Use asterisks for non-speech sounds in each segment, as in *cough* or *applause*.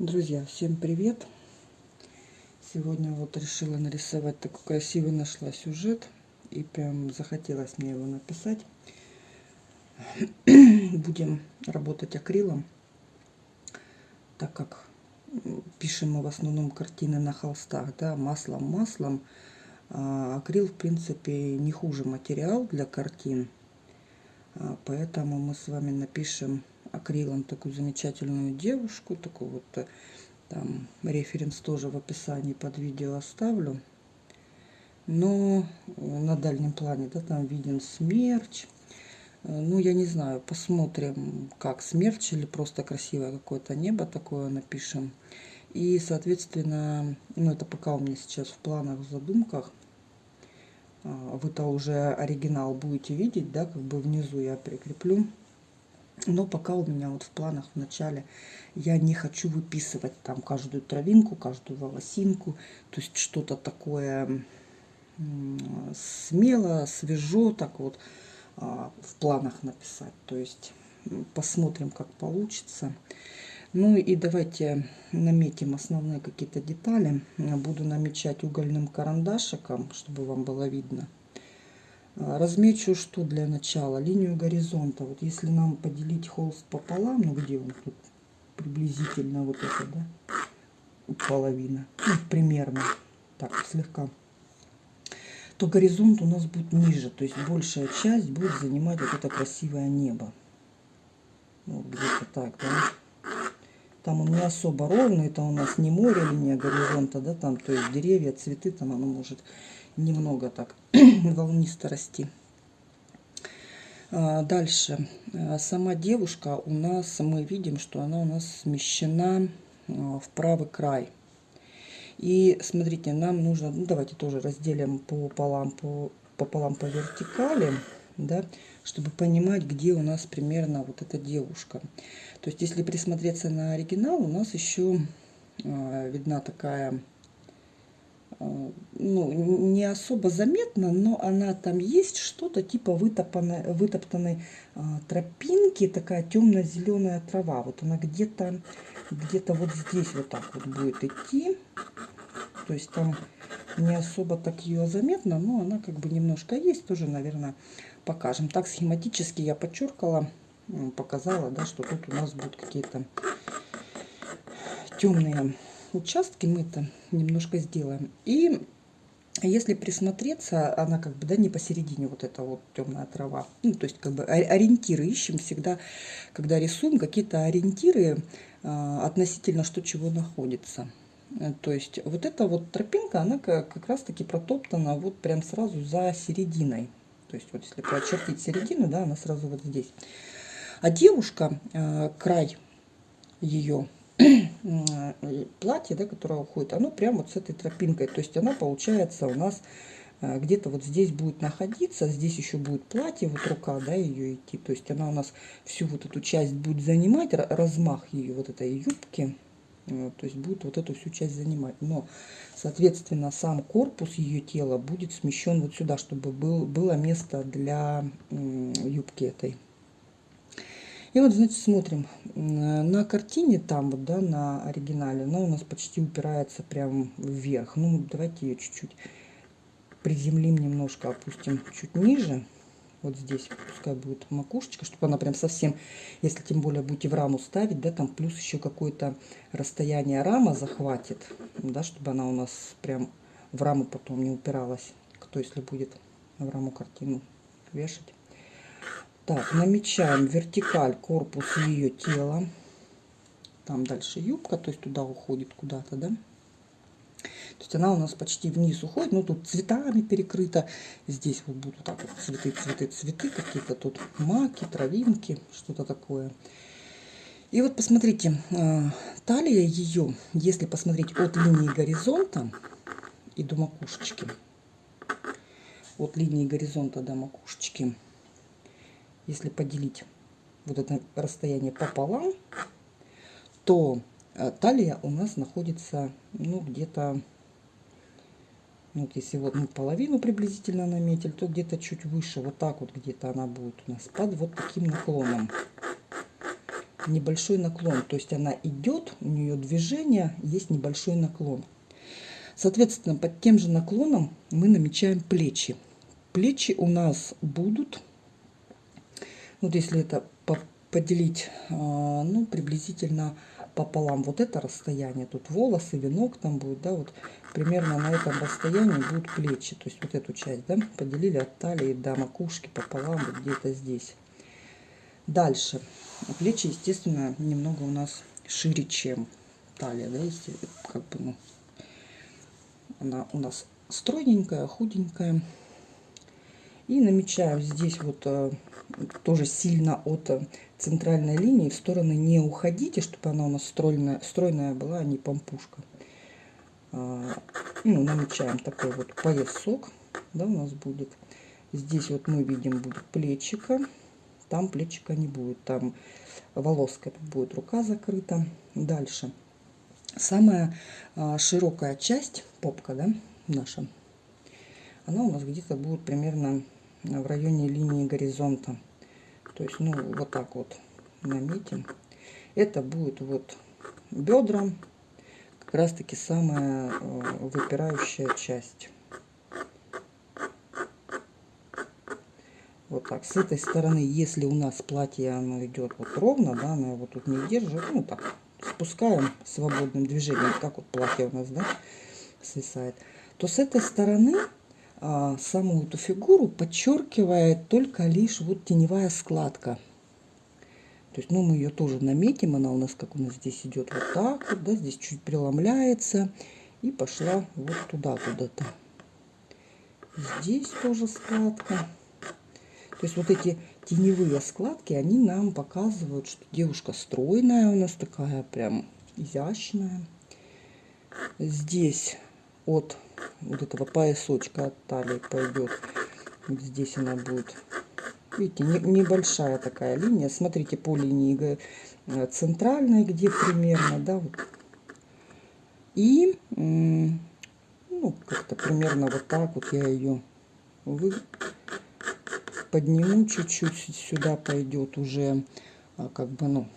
Друзья, всем привет! Сегодня вот решила нарисовать такой красивый нашла сюжет. И прям захотелось мне его написать. *clears throat* Будем работать акрилом, так как пишем мы в основном картины на холстах, да, маслом, маслом. А акрил, в принципе, не хуже материал для картин. А поэтому мы с вами напишем акрилом такую замечательную девушку, такую вот э, там референс тоже в описании под видео оставлю. Но на дальнем плане, да, там виден смерч. Э, ну, я не знаю, посмотрим, как смерч или просто красивое какое-то небо такое напишем. И, соответственно, ну, это пока у меня сейчас в планах, в задумках. А, вы-то уже оригинал будете видеть, да, как бы внизу я прикреплю. Но пока у меня вот в планах в начале я не хочу выписывать там каждую травинку, каждую волосинку. То есть что-то такое смело, свежо, так вот а, в планах написать. То есть посмотрим, как получится. Ну и давайте наметим основные какие-то детали. Буду намечать угольным карандашиком, чтобы вам было видно. А, размечу что для начала? Линию горизонта. Вот если нам поделить холст пополам, ну где он тут приблизительно вот это, да, половина, ну, примерно, так, слегка, то горизонт у нас будет ниже, то есть большая часть будет занимать вот это красивое небо. Вот где-то так, да. Там он не особо ровный, это у нас не море, линия горизонта, да, там, то есть деревья, цветы, там оно может немного так *clears throat* волнисто расти. А, дальше. А, сама девушка у нас, мы видим, что она у нас смещена а, в правый край. И смотрите, нам нужно, ну давайте тоже разделим пополам по, пополам по вертикали, да, чтобы понимать, где у нас примерно вот эта девушка. То есть, если присмотреться на оригинал, у нас еще видна такая ну, не особо заметно, но она там есть что-то типа вытопанной, вытоптанной а, тропинки, такая темно-зеленая трава. Вот она где-то где-то вот здесь вот так вот будет идти. То есть там не особо так ее заметно, но она как бы немножко есть, тоже, наверное, покажем. Так схематически я подчеркала, показала, да, что тут у нас будут какие-то темные участки мы это немножко сделаем. И если присмотреться, она как бы, да, не посередине вот эта вот темная трава. Ну, то есть как бы ориентиры ищем всегда, когда рисуем, какие-то ориентиры а, относительно что чего находится. Э, то есть вот эта вот тропинка, она как, как раз таки протоптана вот прям сразу за серединой. То есть вот если прочертить середину, да, она сразу вот здесь. А девушка, э, край ее платье, да, которое уходит, оно прямо вот с этой тропинкой. То есть она получается у нас э, где-то вот здесь будет находиться, здесь еще будет платье, вот рука, да, ее идти. То есть она у нас всю вот эту часть будет занимать, размах ее вот этой юбки, э, то есть будет вот эту всю часть занимать. Но, соответственно, сам корпус ее тела будет смещен вот сюда, чтобы был, было место для юбки этой. И вот, значит, смотрим. На картине там, вот, да, на оригинале, она у нас почти упирается прям вверх. Ну, давайте ее чуть-чуть приземлим немножко, опустим чуть ниже. Вот здесь пускай будет макушечка, чтобы она прям совсем, если тем более будете в раму ставить, да, там плюс еще какое-то расстояние рама захватит, да, чтобы она у нас прям в раму потом не упиралась. Кто если будет в раму картину вешать. Так, намечаем вертикаль корпус ее тела. Там дальше юбка, то есть туда уходит куда-то, да. То есть она у нас почти вниз уходит, ну тут цветами перекрыта. Здесь вот будут так вот цветы, цветы, цветы, какие-то тут маки, травинки, что-то такое. И вот посмотрите, а, талия ее, если посмотреть от линии горизонта и до макушечки, от линии горизонта до макушечки, если поделить вот это расстояние пополам, то э, талия у нас находится, ну, где-то, ну, вот если вот мы половину приблизительно наметили, то где-то чуть выше, вот так вот где-то она будет у нас под вот таким наклоном. небольшой наклон. То есть она идет, у нее движение, есть небольшой наклон. Соответственно, под тем же наклоном мы намечаем плечи. Плечи у нас будут, вот если это поделить, а, ну, приблизительно пополам вот это расстояние, тут волосы, венок там будет, да, вот примерно на этом расстоянии будут плечи, то есть вот эту часть, да, поделили от талии до макушки пополам, вот где-то здесь. Дальше, плечи, естественно, немного у нас шире, чем талия, да, если как бы, ну, она у нас стройненькая, худенькая. И намечаем здесь вот э, тоже сильно от э, центральной линии в стороны не уходите, чтобы она у нас стройная, стройная была, а не помпушка. А, ну, намечаем такой вот поясок, да, у нас будет. Здесь вот мы видим будет плечика, там плечика не будет, там волоска будет рука закрыта. Дальше. Самая а, широкая часть, попка, да, наша, она у нас где-то будет примерно в районе линии горизонта. То есть, ну, вот так вот наметим. Это будет вот бедра, как раз таки самая э, выпирающая часть. Вот так. С этой стороны, если у нас платье оно идет вот ровно, да, оно его тут не держит, ну так, спускаем свободным движением, как вот платье у нас, да, свисает, то с этой стороны саму эту фигуру подчеркивает только лишь вот теневая складка. То есть, ну, мы ее тоже наметим, она у нас, как у нас здесь идет вот так вот, да, здесь чуть преломляется и пошла вот туда куда-то. Здесь тоже складка. То есть вот эти теневые складки, они нам показывают, что девушка стройная у нас такая, прям изящная. Здесь от вот этого поясочка от талии пойдет. Здесь она будет. Видите, не, небольшая такая линия. Смотрите по линии э, центральной, где примерно, да, вот. И, ну, как-то примерно вот так вот я ее вы... подниму чуть-чуть. Сюда пойдет уже, а, как бы, ну,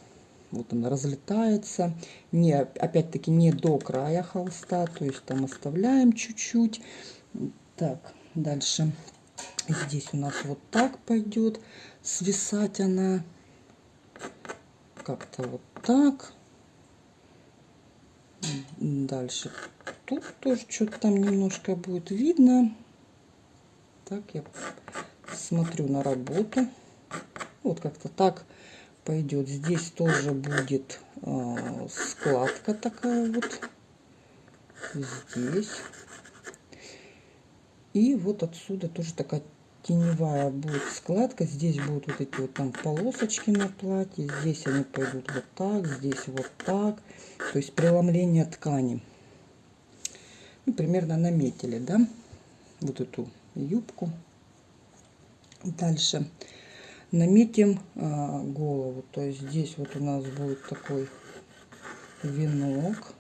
вот она разлетается. Не, опять-таки не до края холста, то есть там оставляем чуть-чуть. Так, дальше. Здесь у нас вот так пойдет свисать она. Как-то вот так. Дальше. Тут тоже что-то там немножко будет видно. Так, я смотрю на работу. Вот как-то так пойдет. Здесь тоже будет э, складка такая вот. Здесь. И вот отсюда тоже такая теневая будет складка. Здесь будут вот эти вот там полосочки на платье. Здесь они пойдут вот так, здесь вот так. То есть преломление ткани. Ну, примерно наметили, да, вот эту юбку. Дальше наметим а, голову. То есть здесь вот у нас будет такой венок.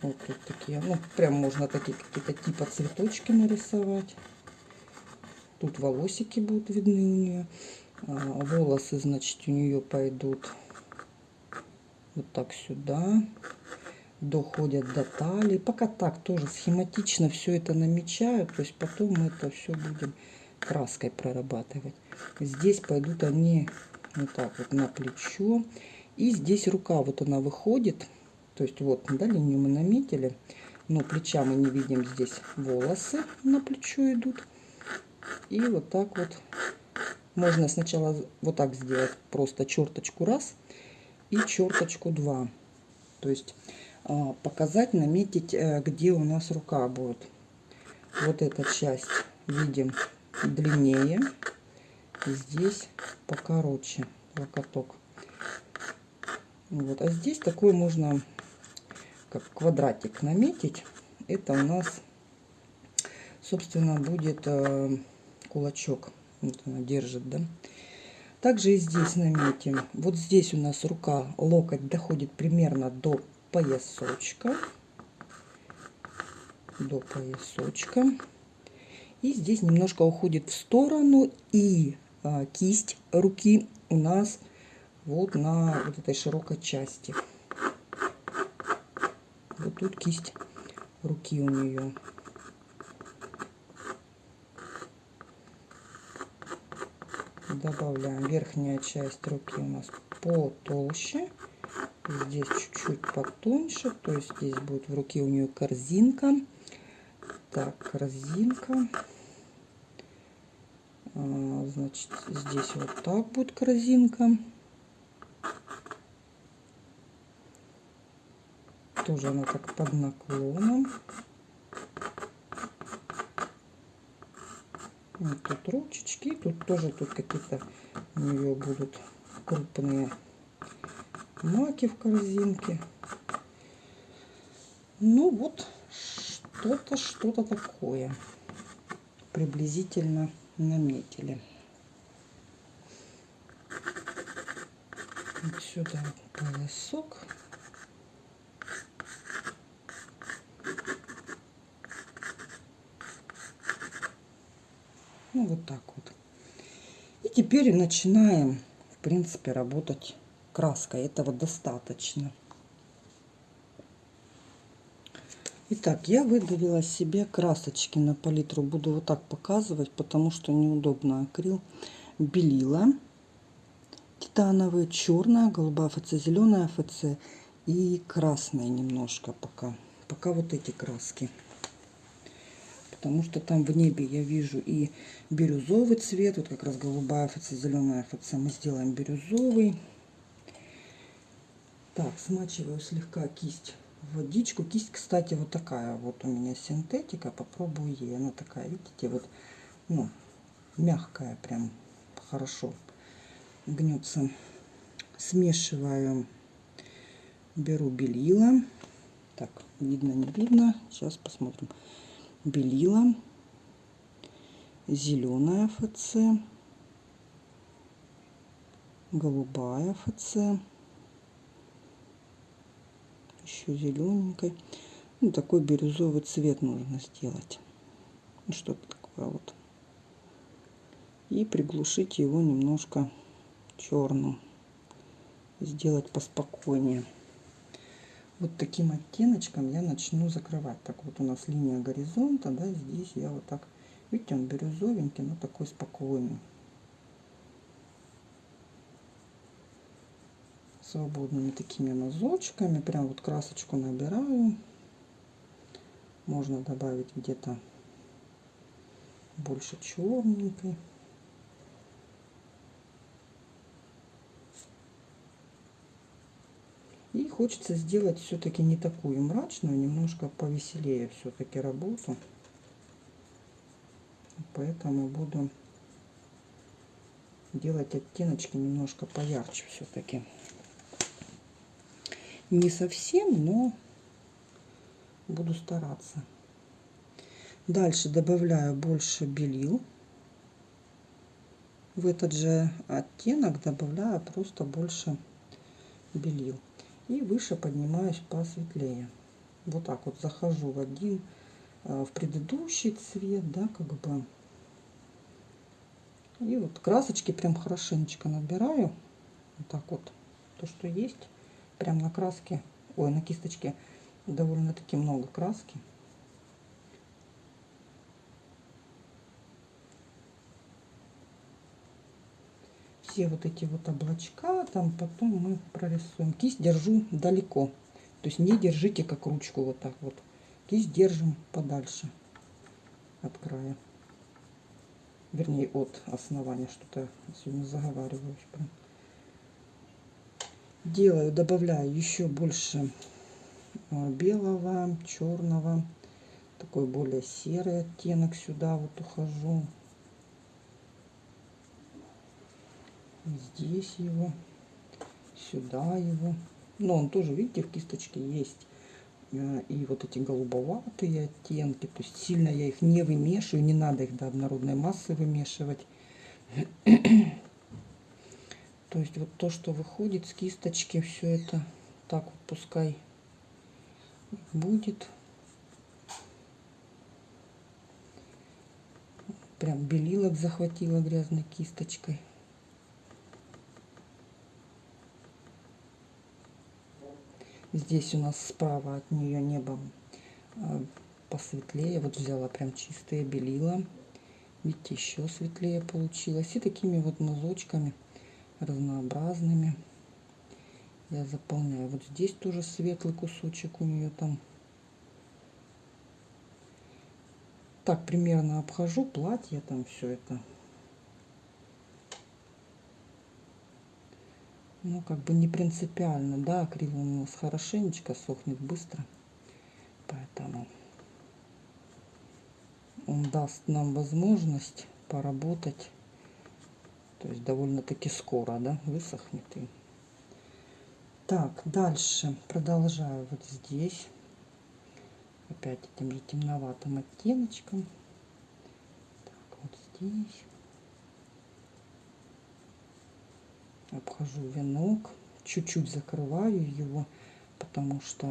Вот тут такие, ну, прям можно такие какие-то типа цветочки нарисовать. Тут волосики будут видны у нее. А, волосы, значит, у нее пойдут вот так сюда. Доходят до талии. Пока так тоже схематично все это намечаю. То есть потом мы это все будем краской прорабатывать. Здесь пойдут они вот так вот на плечо. И здесь рука, вот она выходит. То есть вот, да, линию мы наметили. Но плеча мы не видим. Здесь волосы на плечо идут. И вот так вот. Можно сначала вот так сделать. Просто черточку раз и черточку два. То есть а, показать, наметить, э, где у нас рука будет. Вот эта часть видим длиннее. Здесь покороче локоток. Вот. А здесь такой можно как квадратик наметить. Это у нас, собственно, будет э, кулачок. Вот она держит, да. Также и здесь наметим. Вот здесь у нас рука, локоть доходит примерно до поясочка. До поясочка. И здесь немножко уходит в сторону. И кисть руки у нас вот на вот этой широкой части. Вот тут кисть руки у нее. Добавляем верхняя часть руки у нас потолще. Здесь чуть-чуть потоньше. То есть здесь будет в руке у нее корзинка. Так, корзинка. А, значит, здесь вот так будет корзинка. Тоже она так под наклоном. Вот тут ручечки, тут тоже тут какие-то у нее будут крупные маки в корзинке. Ну вот, что-то, что-то такое приблизительно наметили. Вот сюда волосок. Ну, вот так вот. И теперь начинаем, в принципе, работать краской. Этого достаточно. Итак, я выдавила себе красочки на палитру. Буду вот так показывать, потому что неудобно акрил. Белила титановые, черная, голубая ФЦ, зеленая ФЦ и красная немножко пока. Пока вот эти краски потому что там в небе я вижу и бирюзовый цвет, вот как раз голубая ФЦ, зеленая ФЦ, мы сделаем бирюзовый. Так, смачиваю слегка кисть водичку. Кисть, кстати, вот такая вот у меня синтетика, попробую ей. Она такая, видите, вот, ну, мягкая прям, хорошо гнется. Смешиваю, беру белила. Так, видно, не видно. Сейчас посмотрим белила, зеленая ФЦ, голубая ФЦ, еще зелененькой. Ну, такой бирюзовый цвет нужно сделать. Ну, что-то такое вот. И приглушить его немножко черным. Сделать поспокойнее вот таким оттеночком я начну закрывать. Так вот у нас линия горизонта, да, здесь я вот так, видите, он бирюзовенький, но такой спокойный. Свободными такими мазочками, прям вот красочку набираю. Можно добавить где-то больше черненькой. И хочется сделать все-таки не такую мрачную, немножко повеселее все-таки работу. Поэтому буду делать оттеночки немножко поярче все-таки. Не совсем, но буду стараться. Дальше добавляю больше белил. В этот же оттенок добавляю просто больше белил и выше поднимаюсь посветлее. Вот так вот захожу в один, э, в предыдущий цвет, да, как бы. И вот красочки прям хорошенечко набираю. Вот так вот. То, что есть. Прям на краске, ой, на кисточке довольно-таки много краски. все вот эти вот облачка, там потом мы прорисуем. Кисть держу далеко. То есть не держите как ручку вот так вот. Кисть держим подальше от края. Вернее, от основания. Что-то сегодня заговариваюсь. Прям. Делаю, добавляю еще больше а, белого, черного. Такой более серый оттенок сюда вот ухожу. здесь его, сюда его. Но он тоже, видите, в кисточке есть. Э, и вот эти голубоватые оттенки. То есть сильно я их не вымешиваю. Не надо их до однородной массы вымешивать. То есть вот то, что выходит с кисточки, все это так вот пускай будет. Прям белилок захватила грязной кисточкой. Здесь у нас справа от нее небо а, посветлее. Вот взяла прям чистые белила. Видите, еще светлее получилось. И такими вот мазочками разнообразными я заполняю. Вот здесь тоже светлый кусочек у нее там. Так примерно обхожу платье там все это. Ну, как бы не принципиально, да, акрил у нас хорошенечко сохнет быстро. Поэтому он даст нам возможность поработать, то есть довольно-таки скоро, да, высохнет и так, дальше продолжаю вот здесь. Опять этим же темноватым оттеночком. Так, вот здесь. Обхожу венок. Чуть-чуть закрываю его, потому что,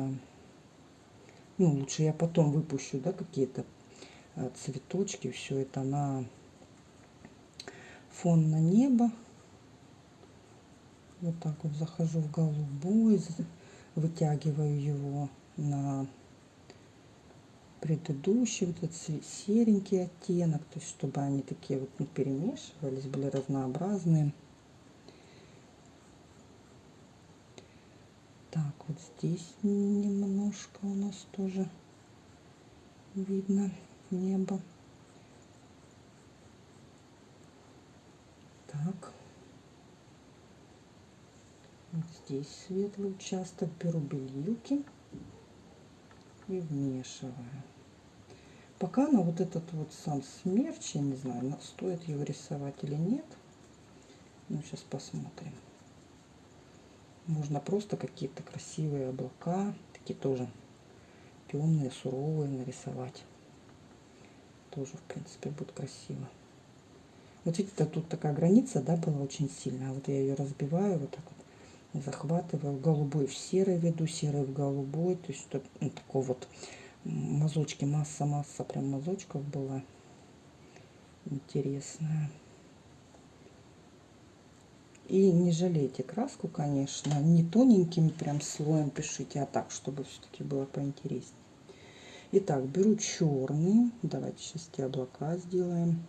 ну, лучше я потом выпущу, да, какие-то э, цветочки. Все это на фон на небо. Вот так вот захожу в голубой, вытягиваю его на предыдущий вот этот серенький оттенок, то есть чтобы они такие вот не перемешивались, были разнообразные. Так, вот здесь немножко у нас тоже видно небо. Так. Вот здесь светлый участок. Беру белилки и вмешиваю. Пока на вот этот вот сам смерч, я не знаю, стоит его рисовать или нет. Ну, сейчас посмотрим. Можно просто какие-то красивые облака, такие тоже темные, суровые нарисовать. Тоже, в принципе, будет красиво. Вот видите, тут такая граница, да, была очень сильная. Вот я ее разбиваю вот так вот захватываю голубой в серый веду, серый в голубой. То есть тут ну, такой вот мазочки, масса-масса прям мазочков была интересная. И не жалейте краску, конечно, не тоненьким прям слоем пишите, а так, чтобы все-таки было поинтереснее. Итак, беру черный. Давайте сейчас те облака сделаем.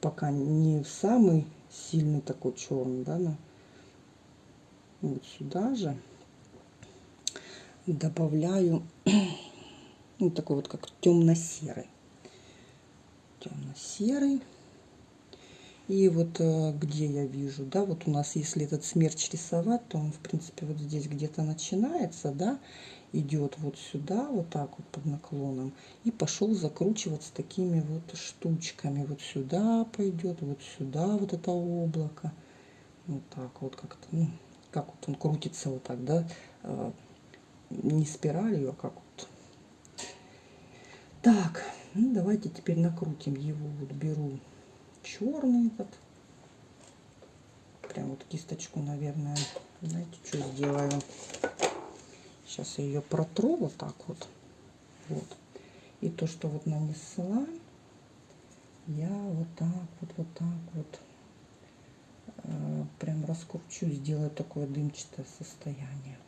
Пока не самый сильный такой черный, да, но вот сюда же добавляю *clears throat* ну, такой вот как темно-серый. Темно-серый. И вот э, где я вижу, да, вот у нас, если этот смерч рисовать, то он, в принципе, вот здесь где-то начинается, да, идет вот сюда, вот так вот под наклоном, и пошел закручиваться такими вот штучками. Вот сюда пойдет, вот сюда вот это облако. Вот так вот как-то, ну, как вот он крутится вот так, да, а, не спиралью, а как вот. Так, ну давайте теперь накрутим его. Вот беру черный этот. Прям вот кисточку, наверное. Знаете, что сделаю? Сейчас я ее протру вот так вот. Вот. И то, что вот нанесла, я вот так вот, вот так вот Э, прям раскручу, сделаю такое дымчатое состояние.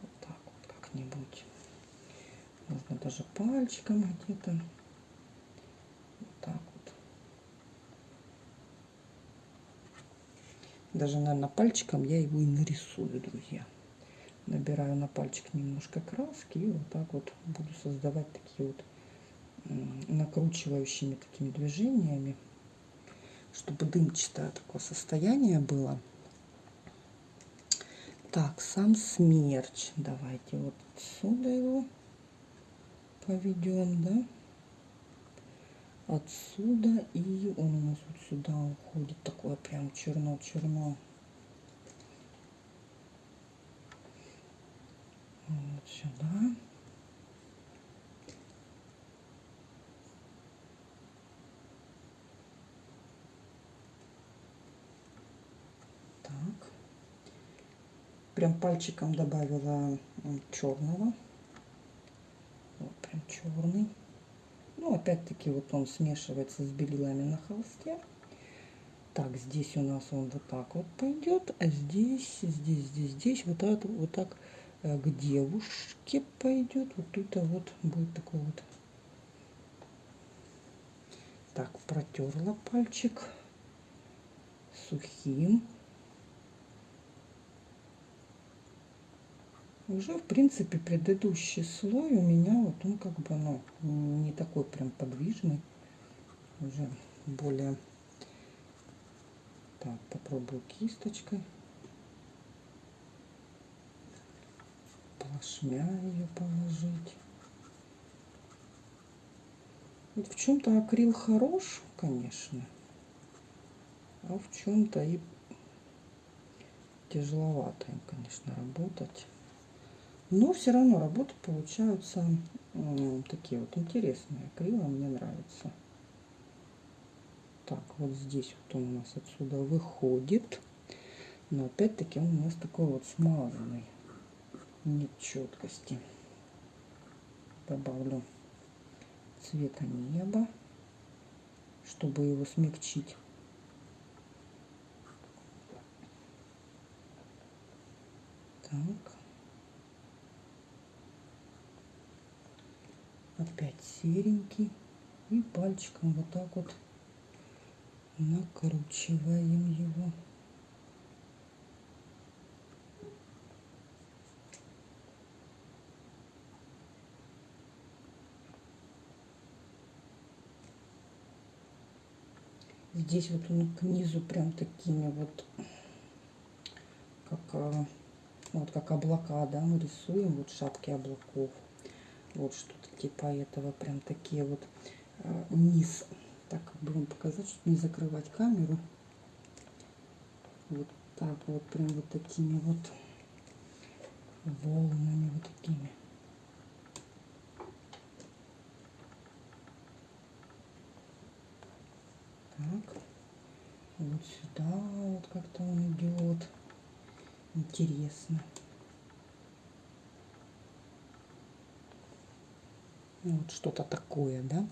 Вот так вот как-нибудь. Можно даже пальчиком где-то. Вот так вот. Даже, наверное, пальчиком я его и нарисую, друзья. Набираю на пальчик немножко краски и вот так вот буду создавать такие вот накручивающими такими движениями чтобы дымчатое такое состояние было. Так, сам смерч. Давайте вот отсюда его поведем, да? Отсюда и он у нас вот сюда уходит. Такое прям черно-черно. Вот сюда. прям пальчиком добавила черного. Вот прям черный. Ну, опять-таки, вот он смешивается с белилами на холсте. Так, здесь у нас он вот так вот пойдет, а здесь, здесь, здесь, здесь вот так, вот так к девушке пойдет. Вот а вот будет такой вот. Так, протерла пальчик сухим. Уже, в принципе, предыдущий слой у меня вот он как бы, ну, не такой прям подвижный. Уже более... Так, попробую кисточкой. Плашмя ее положить. В чем-то акрил хорош, конечно, а в чем-то и тяжеловато им, конечно, работать. Но все равно работы получаются такие вот интересные. Акрила мне нравится. Так, вот здесь вот он у нас отсюда выходит. Но опять-таки он у нас такой вот смазанный. Нет четкости. Добавлю цвета неба, чтобы его смягчить. Так. опять серенький и пальчиком вот так вот накручиваем его здесь вот он к низу прям такими вот как а, вот как облака да мы рисуем вот шапки облаков вот что-то типа этого, прям такие вот э, низ. Так, как бы показать, чтобы не закрывать камеру. Вот так вот, прям вот такими вот волнами, вот такими. Так, вот сюда вот как-то он идет. Интересно. Вот что-то такое, да.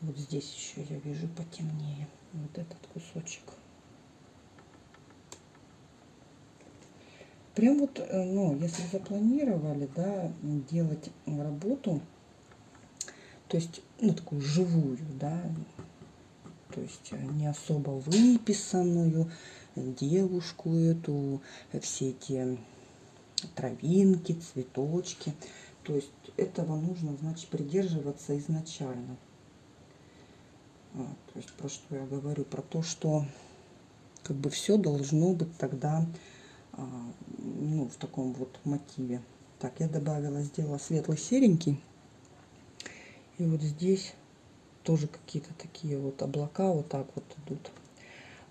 Вот здесь еще я вижу потемнее. Вот этот кусочек. Прям вот, э, ну, если запланировали, да, делать работу, то есть, ну, такую живую, да, то есть э, не особо выписанную, девушку эту, все эти травинки, цветочки – то есть этого нужно, значит, придерживаться изначально. А, то есть про что я говорю? Про то, что как бы все должно быть тогда а, ну, в таком вот мотиве. Так, я добавила, сделала светлый серенький. И вот здесь тоже какие-то такие вот облака вот так вот идут.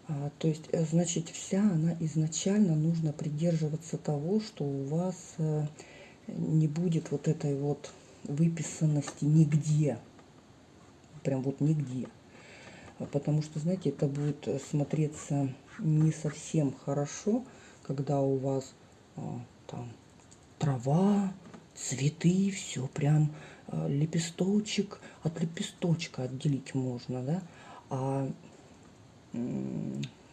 А, то есть, э, значит, вся она изначально нужно придерживаться того, что у вас э, не будет вот этой вот выписанности нигде. Прям вот нигде. Потому что, знаете, это будет смотреться не совсем хорошо, когда у вас а, там трава, цветы, все прям а, лепесточек от лепесточка отделить можно, да, а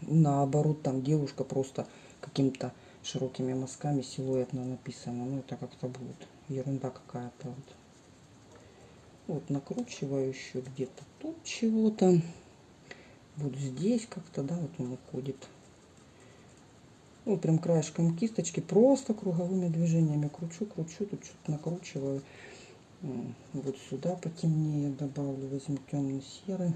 наоборот там девушка просто каким-то широкими мазками силуэтно написано. Ну, это как-то будет ерунда какая-то. Вот. вот накручиваю еще где-то тут чего-то. Вот здесь как-то, да, вот он уходит. Вот прям краешком кисточки, просто круговыми движениями кручу, кручу, тут что-то накручиваю. Вот сюда потемнее добавлю, возьму темно-серый.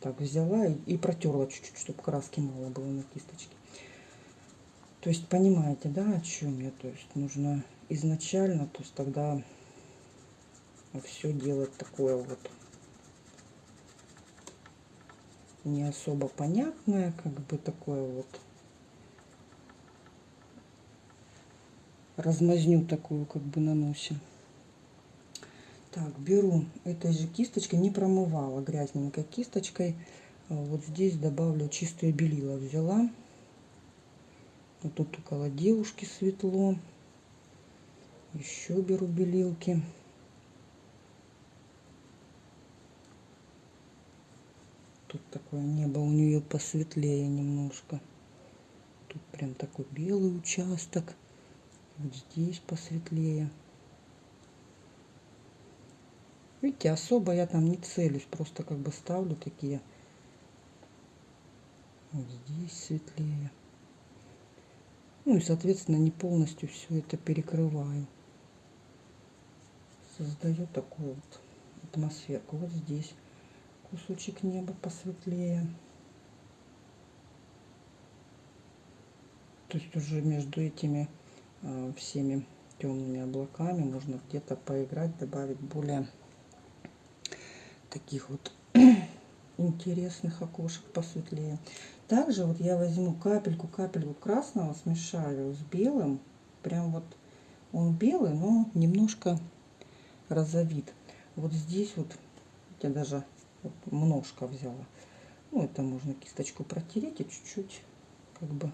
Так, взяла и, протерла чуть-чуть, чтобы краски мало было на кисточке. То есть понимаете, да, о чем я? То есть нужно изначально, то есть тогда все делать такое вот не особо понятное, как бы такое вот размазню такую как бы наносим. Так, беру этой же кисточкой, не промывала грязненькой кисточкой. Вот здесь добавлю чистое белила взяла. Вот тут около девушки светло. Еще беру белилки. Тут такое небо у нее посветлее немножко. Тут прям такой белый участок. Вот здесь посветлее. Видите, особо я там не целюсь, просто как бы ставлю такие. Вот здесь светлее. Ну и, соответственно, не полностью все это перекрываю. Создаю такую вот атмосферку. Вот здесь кусочек неба посветлее. То есть уже между этими э, всеми темными облаками можно где-то поиграть, добавить более таких вот *clears throat* интересных окошек посветлее. Также вот я возьму капельку, капельку красного, смешаю с белым. Прям вот он белый, но немножко розовит. Вот здесь вот я даже вот немножко взяла. Ну, это можно кисточку протереть и чуть-чуть как бы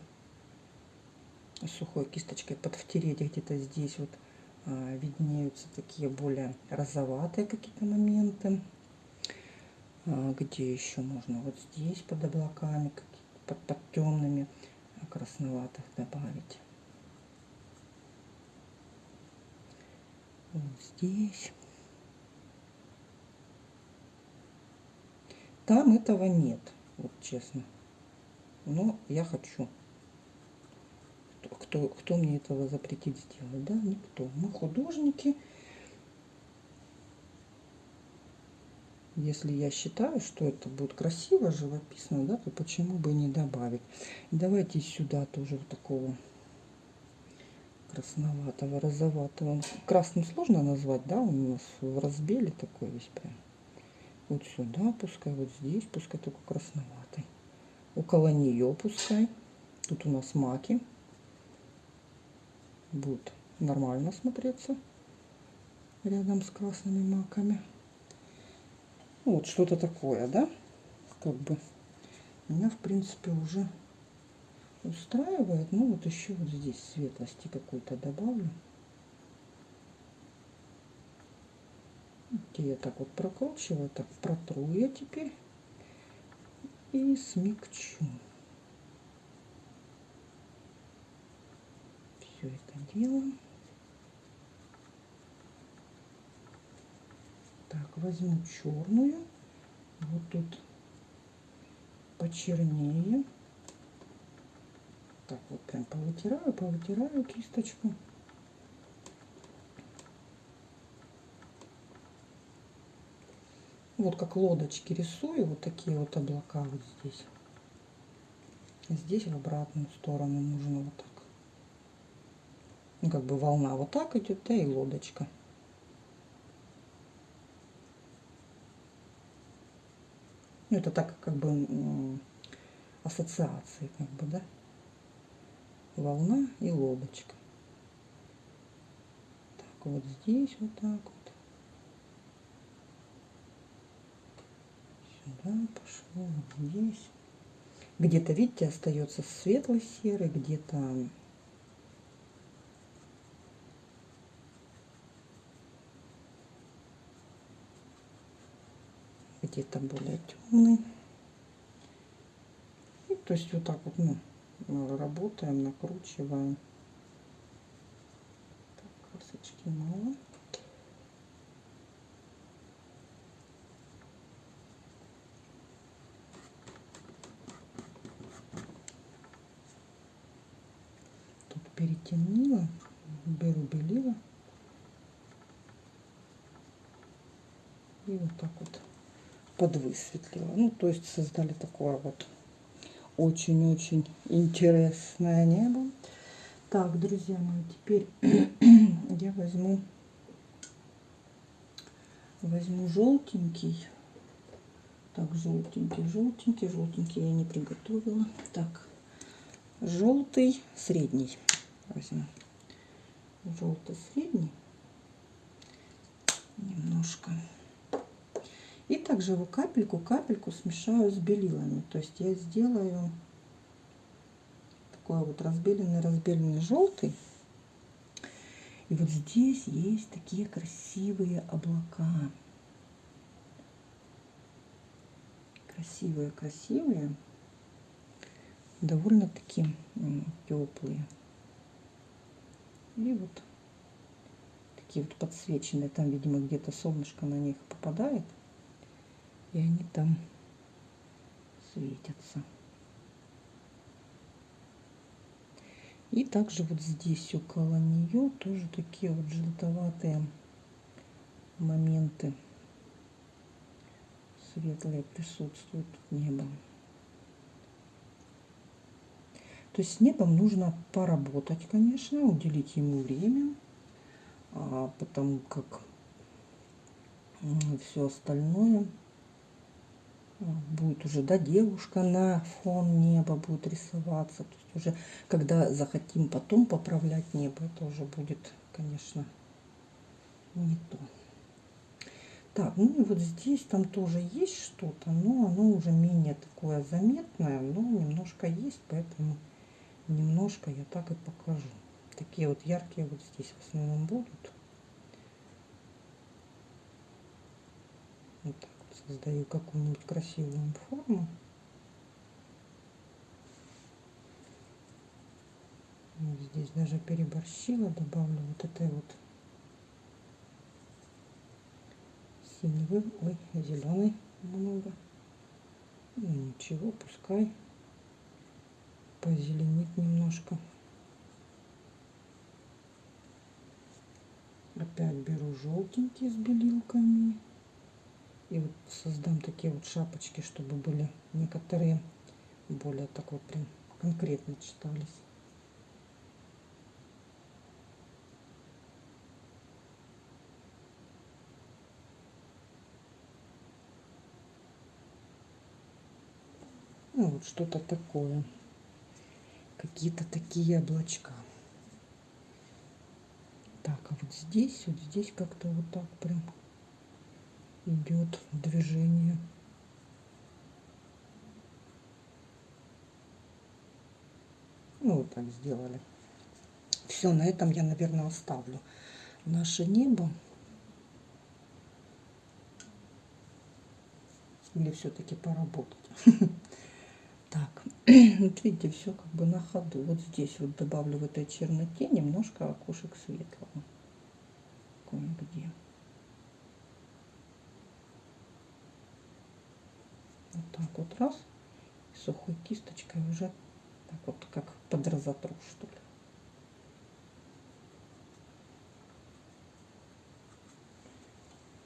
сухой кисточкой подвтереть где-то здесь вот а, виднеются такие более розоватые какие-то моменты. А, где еще можно? Вот здесь под облаками, под, под темными красноватых добавить. Вот здесь. Там этого нет, вот честно. Но я хочу. Кто, кто мне этого запретит сделать? Да, никто. Мы художники. Если я считаю, что это будет красиво, живописно, да, то почему бы не добавить? Давайте сюда тоже вот такого красноватого, розоватого. Красным сложно назвать, да, у нас в разбеле такой весь прям. Вот сюда пускай, вот здесь пускай только красноватый. Около нее пускай. Тут у нас маки. Будет нормально смотреться рядом с красными маками. Ну, вот что-то такое, да? Как бы меня, в принципе, уже устраивает. Ну, вот еще вот здесь светлости какой-то добавлю. Где я так вот прокручиваю, так протру я теперь и смягчу. Все это делаем. Так, возьму черную. Вот тут почернее. Так, вот прям повытираю, повытираю кисточку. Вот как лодочки рисую, вот такие вот облака вот здесь. Здесь в обратную сторону нужно вот так. Ну, как бы волна вот так идет, да и лодочка. Ну, это так как бы ассоциации, как бы, да. Волна и лодочка. Так, вот здесь вот так вот. Сюда пошло, вот здесь. Где-то, видите, остается светло-серый, где-то где-то более темный. И, то есть вот так вот ну, работаем, накручиваем. Так, красочки мало. Тут перетемнила, беру белила. И вот так вот подвысветлила. Ну, то есть создали такое вот очень-очень интересное небо. Так, друзья мои, теперь *clears throat* я возьму возьму желтенький. Так, желтенький, желтенький, желтенький я не приготовила. Так, желтый, средний возьму. Желтый, средний. Немножко. И также его капельку-капельку смешаю с белилами. То есть я сделаю такой вот разбеленный-разбеленный желтый. И вот здесь есть такие красивые облака. красивые, красивые, довольно-таки теплые. И вот такие вот подсвеченные, там, видимо, где-то солнышко на них попадает, и они там светятся. И также вот здесь около нее тоже такие вот желтоватые моменты светлые присутствуют небо. То есть с небом нужно поработать, конечно, уделить ему время, а, потому как все остальное будет уже, да, девушка на фон неба будет рисоваться. То есть уже, когда захотим потом поправлять небо, это уже будет, конечно, не то. Так, ну и вот здесь там тоже есть что-то, но оно уже менее такое заметное, но немножко есть, поэтому немножко я так и покажу. Такие вот яркие вот здесь в основном будут. Вот так создаю какую-нибудь красивую форму. Здесь даже переборщила, добавлю вот этой вот синевый, ой, зеленый много. Ну, ничего, пускай позеленит немножко. Опять беру желтенький с белилками. И вот создам такие вот шапочки, чтобы были некоторые более так вот прям конкретно читались. Ну, вот что-то такое. Какие-то такие облачка. Так, а вот здесь, вот здесь как-то вот так прям идет движение. Ну, вот так сделали. Все, на этом я, наверное, оставлю наше небо. Или все-таки поработать. *laughs* Так, *clears throat* вот видите, все как бы на ходу. Вот здесь вот добавлю в этой черноте немножко окошек светлого. Кое-где. Вот так вот раз. И сухой кисточкой уже так вот как под разотру, что ли.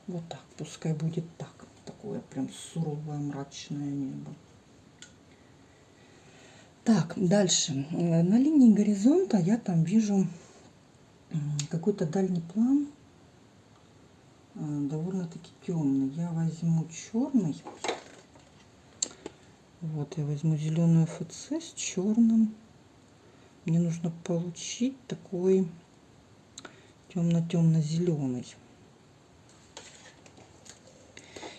Вот так, пускай будет так. Такое прям суровое мрачное небо. Так, дальше. На линии горизонта я там вижу какой-то дальний план, э, довольно-таки темный. Я возьму черный. Вот, я возьму зеленую ФЦ с черным. Мне нужно получить такой темно-темно-зеленый.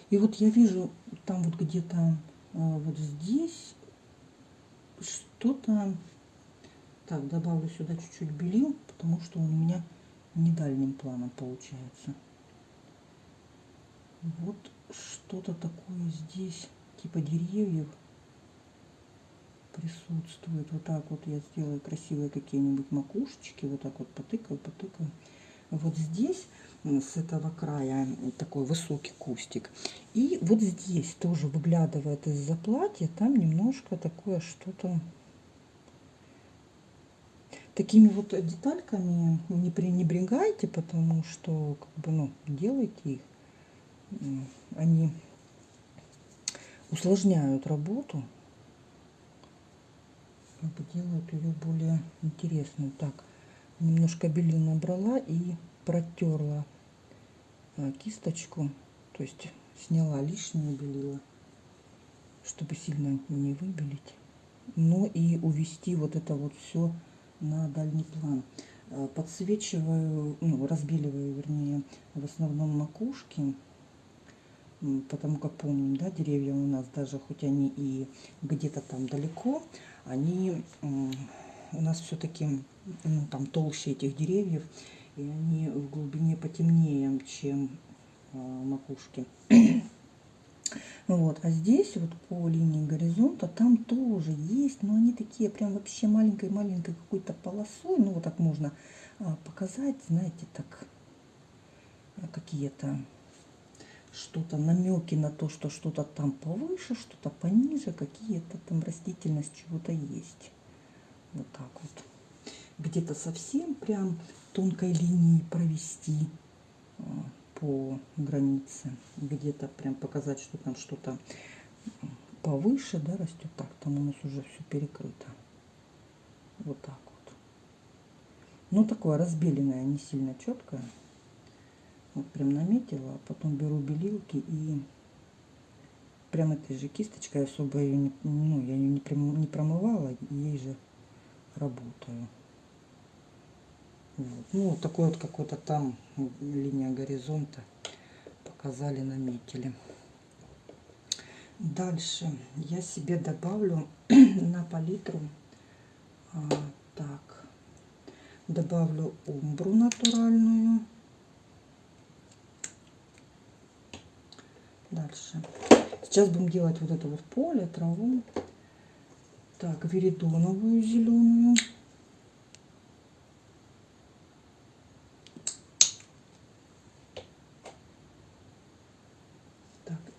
И вот я вижу там вот где-то э, вот здесь что-то... Так, добавлю сюда чуть-чуть белил, потому что он у меня не дальним планом получается. Вот что-то такое здесь, типа деревьев присутствует. Вот так вот я сделаю красивые какие-нибудь макушечки. Вот так вот потыкаю, потыкаю. Вот здесь с этого края такой высокий кустик. И вот здесь тоже выглядывает из-за платья, там немножко такое что-то такими вот детальками не пренебрегайте, потому что как бы, ну, делайте их. Они усложняют работу, как бы делают ее более интересной. Так, немножко белил набрала и протерла а, кисточку, то есть сняла лишнее белила, чтобы сильно не выбелить, но и увести вот это вот все на дальний план. Э, подсвечиваю, ну, разбеливаю, вернее, в основном макушки, потому как помним, да, деревья у нас, даже хоть они и где-то там далеко, они у нас все-таки ну, там толще этих деревьев, и они в глубине потемнее, чем э, макушки. *coughs* Вот, а здесь вот по линии горизонта там тоже есть, но они такие прям вообще маленькой-маленькой какой-то полосой. Ну, вот так можно а, показать, знаете, так а, какие-то что-то, намеки на то, что что-то там повыше, что-то пониже, какие-то там растительность чего-то есть. Вот так вот. Где-то совсем прям тонкой линией провести а, по границе. Где-то прям показать, что там что-то повыше, да, растет. Так, там у нас уже все перекрыто. Вот так вот. Ну, такое разбеленное, не сильно четкое. Вот прям наметила, а потом беру белилки и прям этой же кисточкой особо ее не, ну, я ее не, прям, не промывала, ей же работаю. Вот. Ну, вот такой вот какой-то там линия горизонта показали, наметили. Дальше я себе добавлю *clears throat* на палитру, а, так, добавлю умбру натуральную. Дальше. Сейчас будем делать вот это вот поле, траву. Так, веридоновую зеленую.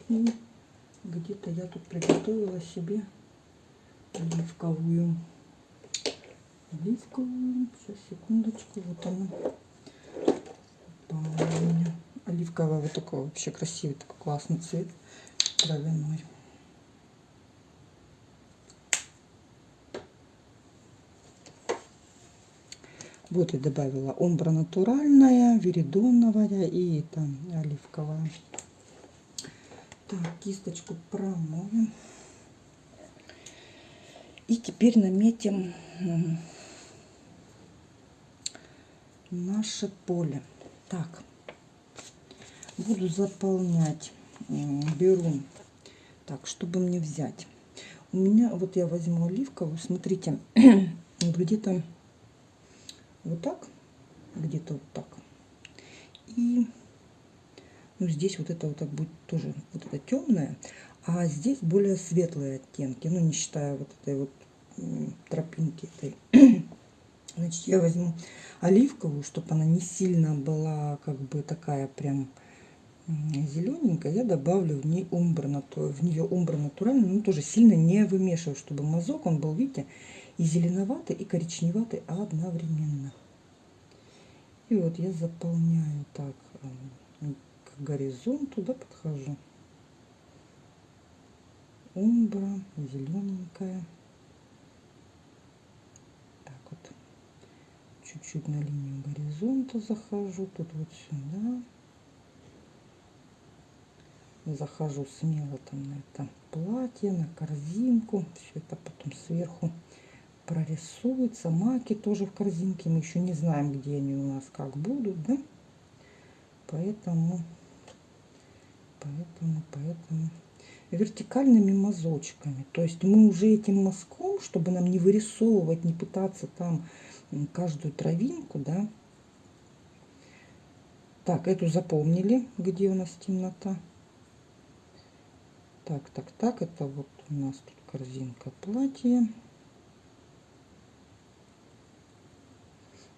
И где-то я тут приготовила себе оливковую. Оливковую. Сейчас, секундочку. Вот она. меня. Оливковая вот такой вообще красивый, такой классный цвет. Травяной. Вот я добавила омбра натуральная, веридоновая и там оливковая. Так, кисточку промоем. И теперь наметим наше поле. Так, буду заполнять. Беру, так, чтобы мне взять. У меня, вот я возьму оливковую, смотрите, *clears throat* где-то вот так, где-то вот так. И ну, здесь вот это вот так будет тоже вот это темное, а здесь более светлые оттенки, ну, не считая вот этой вот тропинки этой. *clears throat* Значит, я возьму оливковую, чтобы она не сильно была как бы такая прям зелененькая. Я добавлю в ней умбра, в нее умбра натуральную, но тоже сильно не вымешиваю, чтобы мазок он был, видите, и зеленоватый, и коричневатый одновременно. И вот я заполняю так горизонту, да, подхожу. Умбра, зелененькая. Так вот. Чуть-чуть на линию горизонта захожу. Тут вот сюда. Захожу смело там на это платье, на корзинку. Все это потом сверху прорисуется. Маки тоже в корзинке. Мы еще не знаем, где они у нас как будут, да? Поэтому поэтому, поэтому вертикальными мазочками. То есть мы уже этим мазком, чтобы нам не вырисовывать, не пытаться там каждую травинку, да. Так, эту запомнили, где у нас темнота. Так, так, так, это вот у нас тут корзинка платья.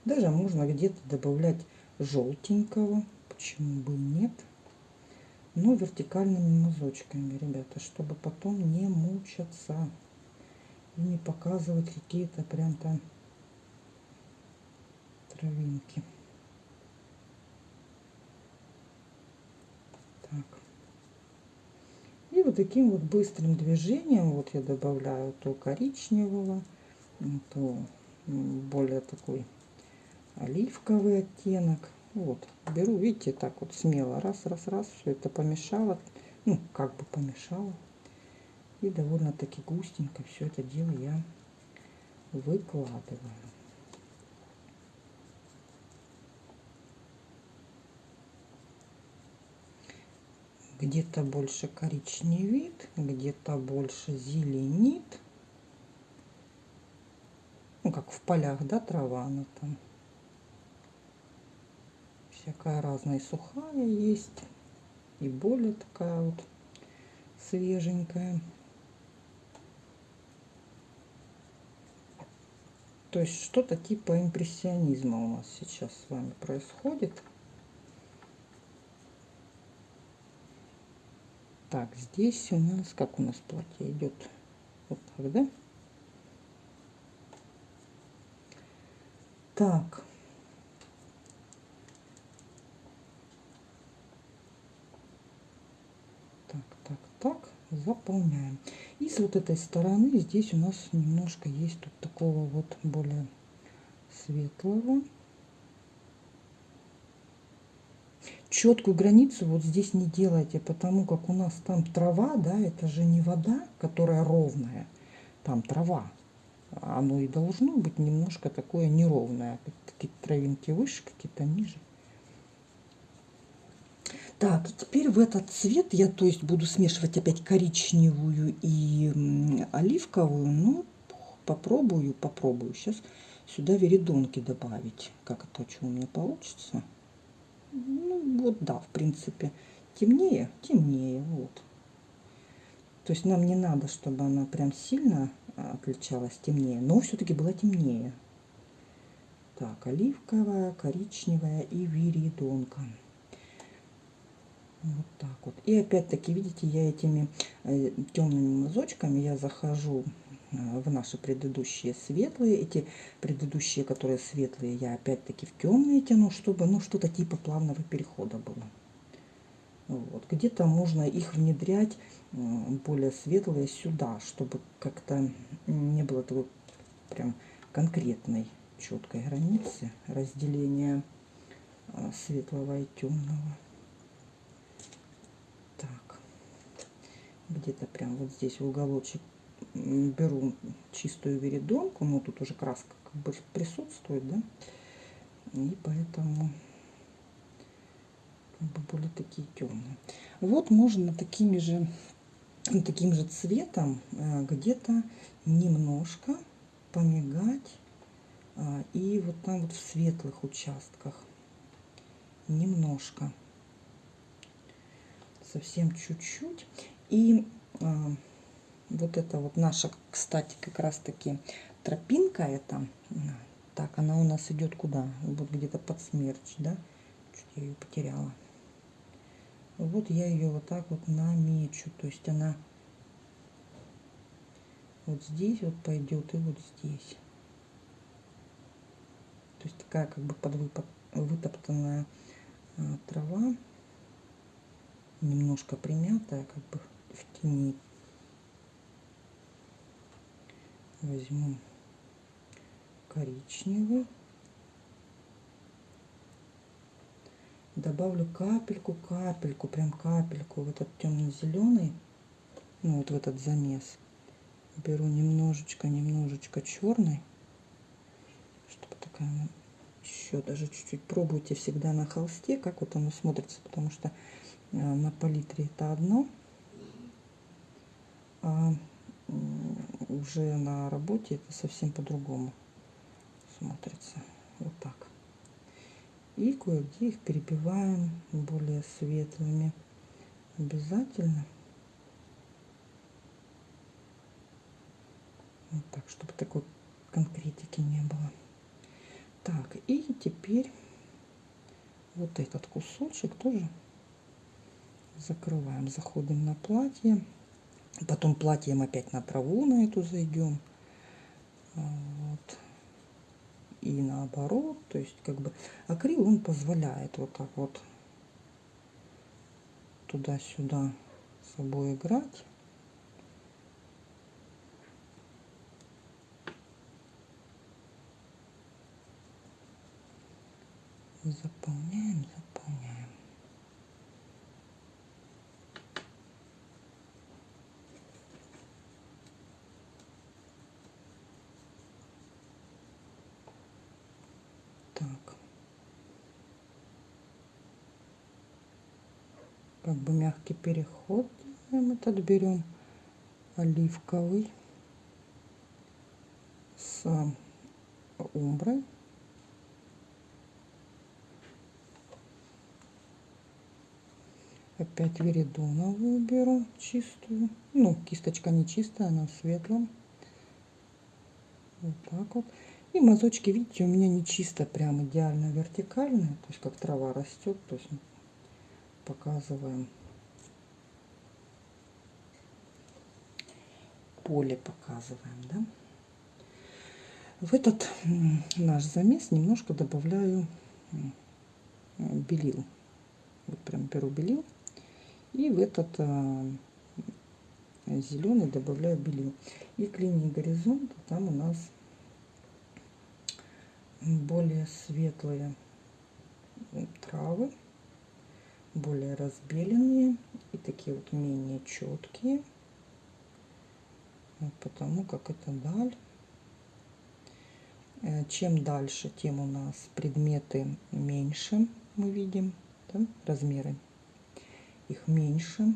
Даже можно где-то добавлять желтенького, почему бы нет но вертикальными мазочками, ребята, чтобы потом не мучаться и не показывать какие-то прям там травинки. И вот таким вот быстрым движением, вот я добавляю то коричневого, то более такой оливковый оттенок. Вот, беру, видите, так вот смело, раз, раз, раз, все это помешала, ну, как бы помешала. И довольно-таки густенько все это дело я выкладываю. Где-то больше коричневит, где-то больше зеленит. Ну, как в полях, да, трава она там всякая разная, сухая есть, и более такая вот свеженькая. То есть что-то типа импрессионизма у нас сейчас с вами происходит. Так, здесь у нас, как у нас платье идет? Вот так, да? Так. Так, так, так, заполняем. И с вот этой стороны здесь у нас немножко есть тут такого вот более светлого. Четкую границу вот здесь не делайте, потому как у нас там трава, да, это же не вода, которая ровная, там трава. Оно и должно быть немножко такое неровное. Какие-то травинки выше, какие-то ниже. Так, и теперь в этот цвет я, то есть, буду смешивать опять коричневую и оливковую. Ну, попробую, попробую. Сейчас сюда веридонки добавить. Как это, что у меня получится? Ну, вот, да, в принципе. Темнее, темнее, вот. То есть нам не надо, чтобы она прям сильно отличалась темнее, но все-таки была темнее. Так, оливковая, коричневая и виридонка. Вот так вот. И опять-таки, видите, я этими э, темными мазочками я захожу в наши предыдущие светлые. Эти предыдущие, которые светлые, я опять-таки в темные тяну, чтобы ну что-то типа плавного перехода было. Вот. Где-то можно их внедрять более светлые сюда, чтобы как-то не было такой прям конкретной четкой границы разделения э, светлого и темного. где-то прям вот здесь в уголочек беру чистую веридонку, но тут уже краска как бы присутствует, да, и поэтому как бы более такие темные. Вот можно такими же, таким же цветом э, где-то немножко помигать а, и вот там вот в светлых участках немножко совсем чуть-чуть и а, вот это вот наша, кстати, как раз таки тропинка эта, так, она у нас идет куда? Вот где-то под смерч, да? Чуть я ее потеряла. Вот я ее вот так вот намечу. То есть она вот здесь вот пойдет и вот здесь. То есть такая как бы подвыпот, вытоптанная а, трава, немножко примятая, как бы в тени. Возьму коричневый. Добавлю капельку, капельку, прям капельку в этот темно-зеленый, ну вот в этот замес. Беру немножечко, немножечко черный, чтобы такая еще даже чуть-чуть пробуйте всегда на холсте, как вот оно смотрится, потому что э, на палитре это одно, а уже на работе это совсем по-другому смотрится. Вот так. И кое-где их перебиваем более светлыми. Обязательно. Вот так, чтобы такой конкретики не было. Так, и теперь вот этот кусочек тоже закрываем. Заходим на платье. Потом платьем опять на траву на эту зайдем. Вот. И наоборот. То есть как бы акрил он позволяет вот так вот туда-сюда с собой играть. Заполняем, заполняем. Как бы мягкий переход мы этот берем оливковый с умброй Опять веридоновую беру чистую. Ну, кисточка не чистая, она в светлом. Вот так вот. И мазочки, видите, у меня не чисто прям идеально вертикальные. То есть как трава растет. То есть показываем. Поле показываем, да. В этот наш замес немножко добавляю белил. Вот прям беру белил. И в этот а, зеленый добавляю белил. И к линии горизонта там у нас более светлые травы, более разбеленные и такие вот менее четкие. Вот потому как это даль. Э, чем дальше, тем у нас предметы меньше мы видим, да, размеры их меньше.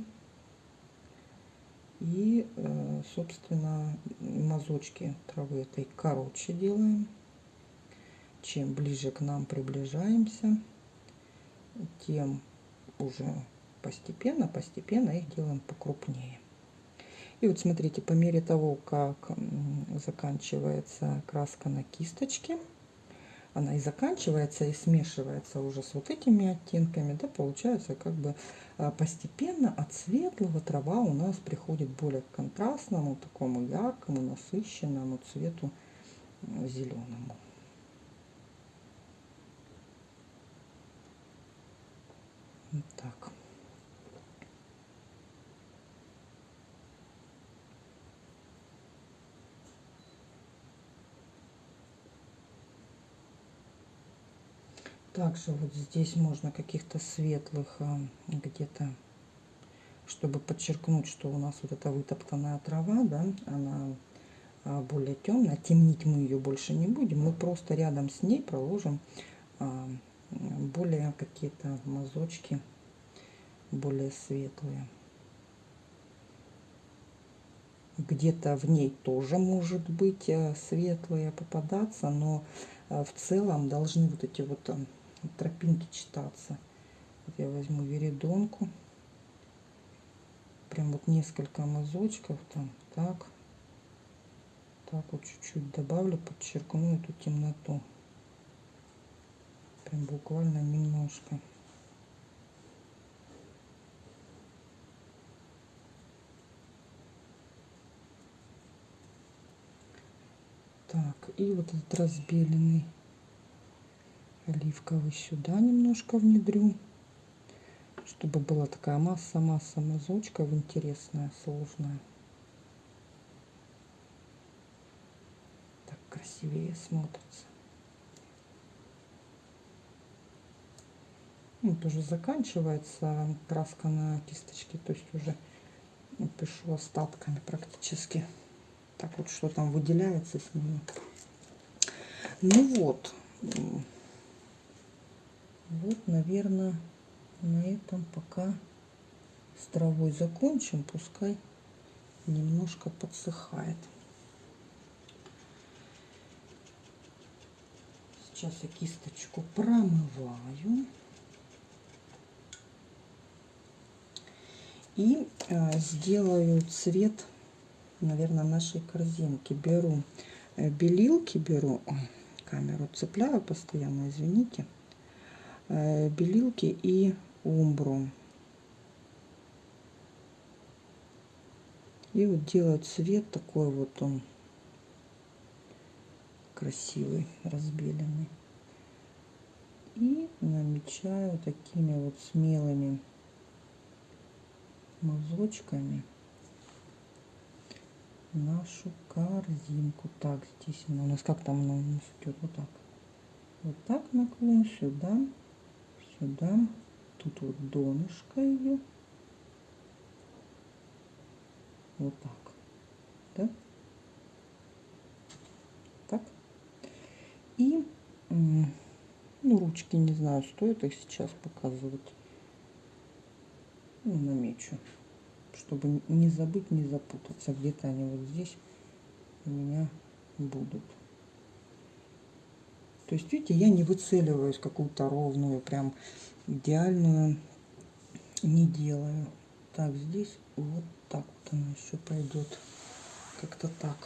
И, э, собственно, мазочки травы этой короче делаем. Чем ближе к нам приближаемся, тем уже постепенно, постепенно их делаем покрупнее. И вот смотрите, по мере того, как заканчивается краска на кисточке, она и заканчивается, и смешивается уже с вот этими оттенками, да, получается как бы а, постепенно от светлого трава у нас приходит более к контрастному, такому яркому, насыщенному цвету зеленому. Вот так. Также вот здесь можно каких-то светлых а, где-то, чтобы подчеркнуть, что у нас вот эта вытоптанная трава, да, она а, более темная. Темнить мы ее больше не будем. Мы просто рядом с ней проложим а, более какие-то мазочки, более светлые. Где-то в ней тоже может быть светлые попадаться, но в целом должны вот эти вот тропинки читаться. Вот я возьму веридонку. Прям вот несколько мазочков там. Так. Так вот чуть-чуть добавлю, подчеркну эту темноту. Прям буквально немножко. Так, и вот этот разбеленный оливковый сюда немножко внедрю, чтобы была такая масса-масса мазочков интересная, сложная. Так красивее смотрится. Вот уже заканчивается краска на кисточке, то есть уже пишу остатками практически. Так вот, что там выделяется с ними. Ну вот, вот, наверное, на этом пока с травой закончим. Пускай немножко подсыхает. Сейчас я кисточку промываю. И э, сделаю цвет, наверное, нашей корзинки. Беру э, белилки, беру... Ой, камеру цепляю постоянно, извините. Э, белилки и умбру. И вот делаю цвет такой вот он красивый, разбеленный. И намечаю такими вот смелыми мазочками нашу корзинку. Так, здесь она у нас как там она у нас идет? Вот так. Вот так наклон сюда сюда. Тут вот донышко ее. Вот так. Да? Так. И ну, ручки не знаю, стоит их сейчас показывать. Ну, намечу. Чтобы не забыть, не запутаться. Где-то они вот здесь у меня будут. То есть, видите, я не выцеливаюсь какую-то ровную, прям идеальную не делаю. Так, здесь вот так вот она еще пойдет. Как-то так.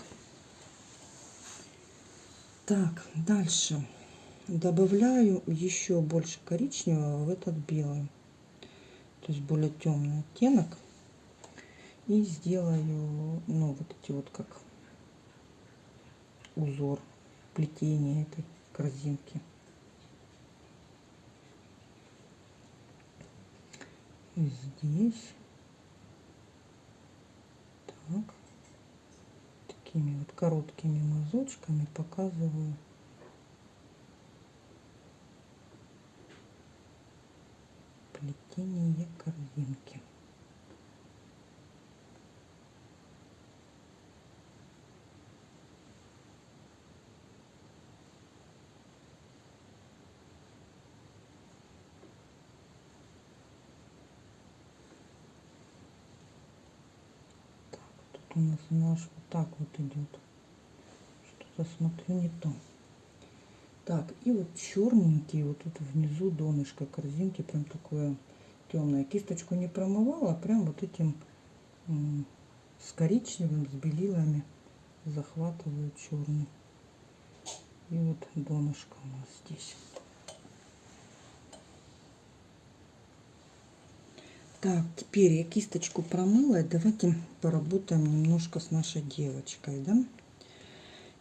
Так, дальше. Добавляю еще больше коричневого в этот белый. То есть более темный оттенок. И сделаю, ну, вот эти вот как узор плетения этой корзинки. И здесь. Так. Такими вот короткими мазочками показываю. Плетение корзинки. У нас наш вот так вот идет. Что-то смотрю не то. Так, и вот черненький, вот тут внизу донышко корзинки, прям такое темное. Кисточку не промывала, а прям вот этим с коричневым, с белилами захватываю черный. И вот донышко у нас здесь. Так, теперь я кисточку промыла. Давайте поработаем немножко с нашей девочкой, да?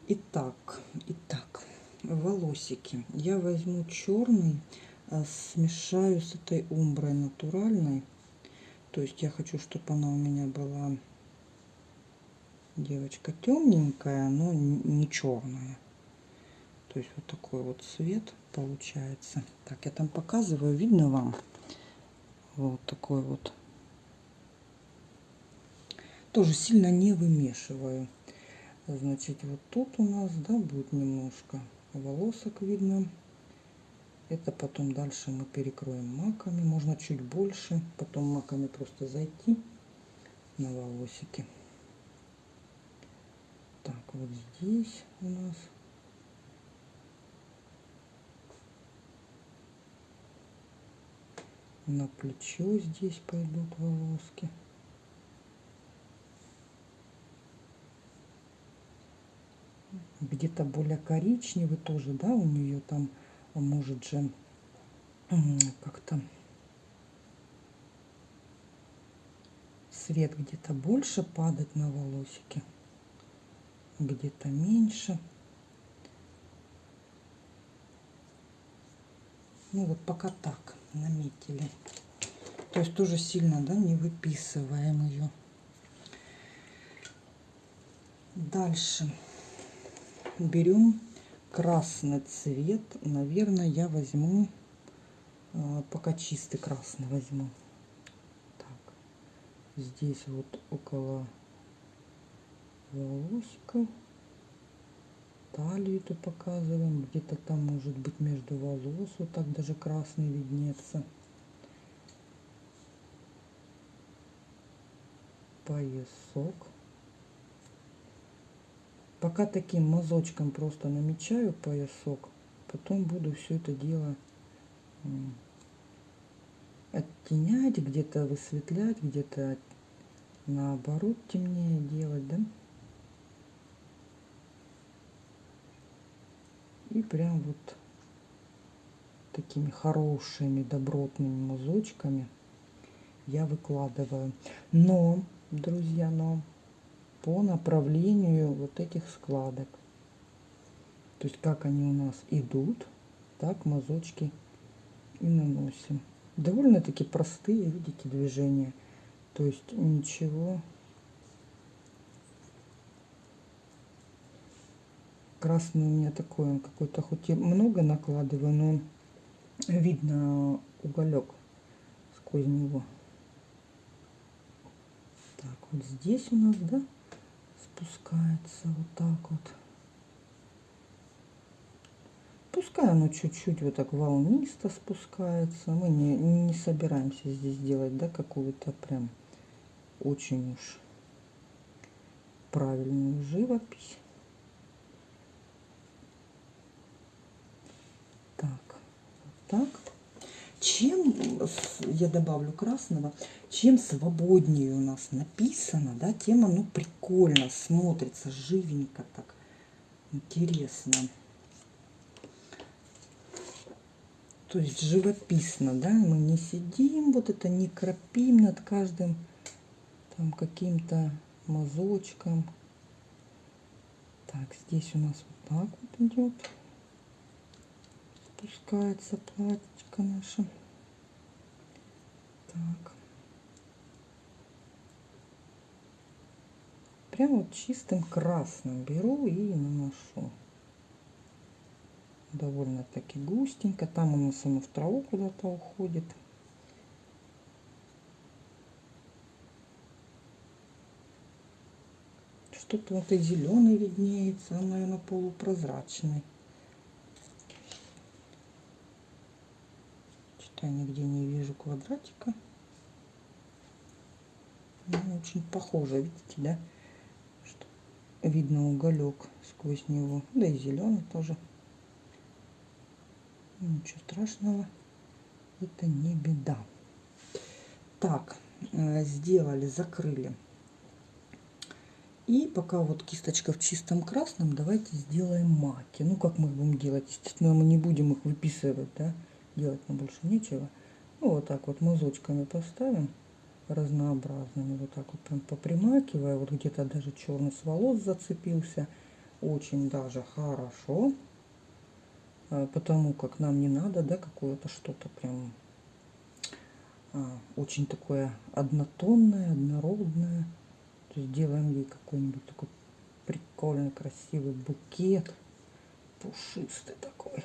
Итак, итак, волосики. Я возьму черный, а, смешаю с этой умброй натуральной. То есть я хочу, чтобы она у меня была девочка темненькая, но не черная. То есть вот такой вот цвет получается. Так, я там показываю, видно вам? Вот такой вот. Тоже сильно не вымешиваю. Значит, вот тут у нас, да, будет немножко волосок видно. Это потом дальше мы перекроем маками. Можно чуть больше. Потом маками просто зайти на волосики. Так, вот здесь у нас на плечо здесь пойдут волоски. Где-то более коричневый тоже, да, у нее там может же как-то свет где-то больше падать на волосики, где-то меньше. Ну вот пока так наметили. То есть тоже сильно, да, не выписываем ее. Дальше берем красный цвет. Наверное, я возьму, а, пока чистый красный возьму. Так, здесь вот около волосиков талию эту показываем. Где-то там может быть между волос вот так даже красный виднеется. Поясок. Пока таким мазочком просто намечаю поясок. Потом буду все это дело оттенять, где-то высветлять, где-то наоборот темнее делать, да? И прям вот такими хорошими добротными мазочками я выкладываю. Но, друзья, но по направлению вот этих складок. То есть как они у нас идут, так мазочки и наносим. Довольно-таки простые, видите, движения. То есть ничего Красный у меня такой, он какой-то, хоть и много накладываю, но видно уголек сквозь него. Так, вот здесь у нас, да, спускается вот так вот. Пускай оно чуть-чуть вот так волнисто спускается. Мы не, не собираемся здесь делать, да, какую-то прям очень уж правильную живопись. Так, чем я добавлю красного, чем свободнее у нас написано, да, тем оно прикольно смотрится, живенько так, интересно. То есть живописно, да, мы не сидим, вот это не кропим над каждым там каким-то мазочком. Так, здесь у нас вот так вот идет спускается платьечко наше. Так. Прям вот чистым красным беру и наношу. Довольно-таки густенько. Там оно в траву куда-то уходит. Что-то вот и зеленый виднеется, он, наверное, полупрозрачный. Я нигде не вижу квадратика. Ну, очень похоже, видите, да? Что видно уголек сквозь него. Да и зеленый тоже. Ничего страшного. Это не беда. Так, э, сделали, закрыли. И пока вот кисточка в чистом красном, давайте сделаем маки. Ну, как мы будем делать? Естественно, мы не будем их выписывать, да? Делать нам больше нечего. Ну, вот так вот мазочками поставим разнообразными, вот так вот прям попримакивая, вот где-то даже черный с волос зацепился, очень даже хорошо, а, потому как нам не надо, да, какое-то что-то прям а, очень такое однотонное, однородное, то есть делаем ей какой-нибудь такой прикольный, красивый букет, пушистый такой